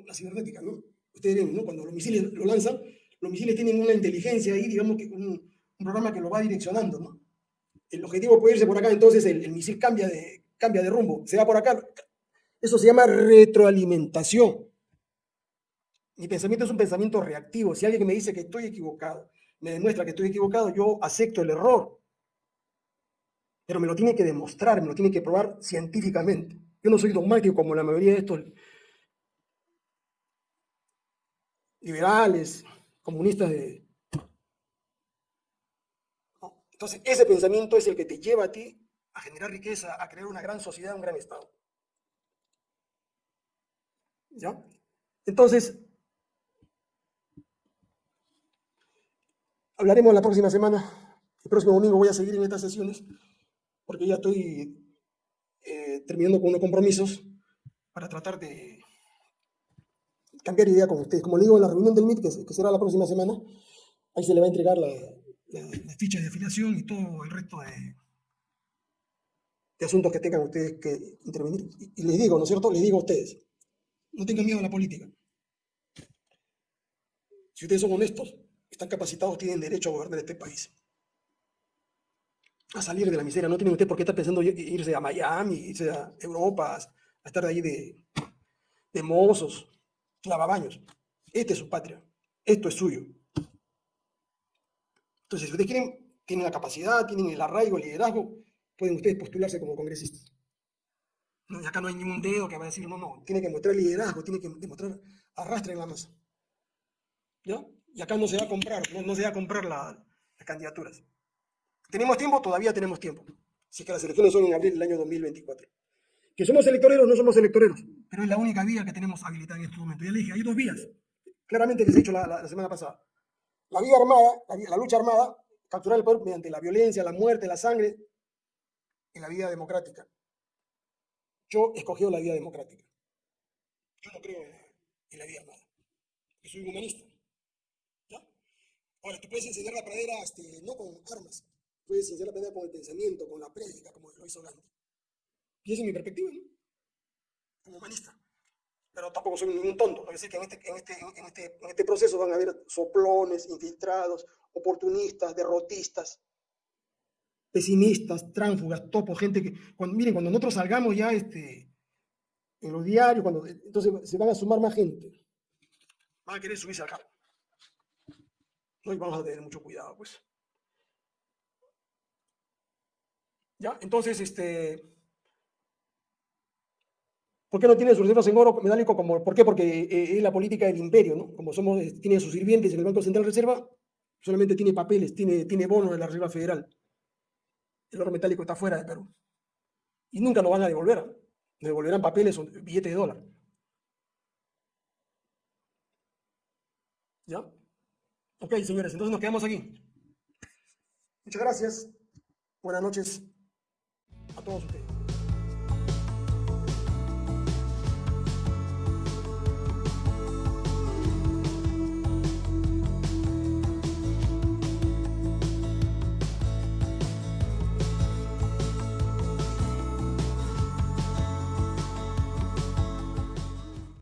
la cibernética, ¿no? Ustedes ven, ¿no? Cuando los misiles lo lanzan, los misiles tienen una inteligencia ahí, digamos que un, programa que lo va direccionando, ¿no? El objetivo puede irse por acá, entonces el, el, misil cambia de, cambia de rumbo, se va por acá. Eso se llama retroalimentación. Mi pensamiento es un pensamiento reactivo. Si alguien me dice que estoy equivocado, me demuestra que estoy equivocado, yo acepto el error pero me lo tiene que demostrar, me lo tiene que probar científicamente. Yo no soy dogmático como la mayoría de estos liberales, comunistas de... Entonces, ese pensamiento es el que te lleva a ti a generar riqueza, a crear una gran sociedad, un gran Estado. ¿Ya? Entonces, hablaremos la próxima semana. El próximo domingo voy a seguir en estas sesiones porque ya estoy eh, terminando con unos compromisos para tratar de cambiar idea con ustedes. Como le digo, en la reunión del MIT, que, será la próxima semana, ahí se le va a entregar la, la, ficha de afiliación y todo el resto de, de asuntos que tengan ustedes que intervenir. Y, y les digo, ¿no es cierto? Les digo a ustedes, no tengan miedo a la política. Si ustedes son honestos, están capacitados, tienen derecho a gobernar este país a salir de la miseria. No tienen usted por qué estar pensando irse a Miami, irse a Europa, a estar ahí de, de mozos, lavabaños. Esta es su patria. Esto es suyo. Entonces, si ustedes quieren, tienen la capacidad, tienen el arraigo, el liderazgo, pueden ustedes postularse como congresistas. No, y acá no hay ningún dedo que va a decir, no, no, tiene que mostrar liderazgo, tiene que demostrar arrastre en la masa. ¿Ya? Y acá no se va a comprar, no, se va a comprar la, las candidaturas. ¿Tenemos tiempo? Todavía tenemos tiempo. Si es que las elecciones son en abril del año 2024. Que somos electoreros, no somos electoreros, pero es la única vía que tenemos habilitada en este momento. Ya le dije, hay dos vías. Claramente les he dicho la, la, semana pasada. La vía armada, la, la, lucha armada, capturar el poder mediante la violencia, la muerte, la sangre, y la vía democrática. Yo he escogido la vía democrática. Yo no creo en la vía armada. Yo soy humanista. ¿Ya? Ahora, tú puedes enseñar la pradera este, no con armas, pradera con el pensamiento, con la prédica, como lo hizo Gandhi. Y esa es mi perspectiva, ¿no? Como humanista. Pero tampoco soy ningún tonto. Es que este, en, este, en, este, en este proceso van a haber soplones, infiltrados, oportunistas, derrotistas, pesimistas, tránfugas, topos, gente que, cuando, miren, cuando nosotros salgamos ya este, en los diarios, entonces se van a sumar más gente. Van a querer subirse al carro. No, y vamos a tener mucho cuidado, pues. ¿Ya? Entonces, este... ¿Por qué no tiene sus reservas en oro metálico? Como, ¿Por qué? Porque eh, es la política del imperio, ¿no? Como somos, tiene sus sirvientes en el Banco Central Reserva, solamente tiene papeles, tiene, tiene bonos de la Reserva Federal. El oro metálico está fuera de Perú. Y nunca lo van a devolver. Devolverán papeles o billetes de dólar. ¿Ya? Ok, señores, entonces nos quedamos aquí. Muchas gracias. Buenas noches a todos ustedes.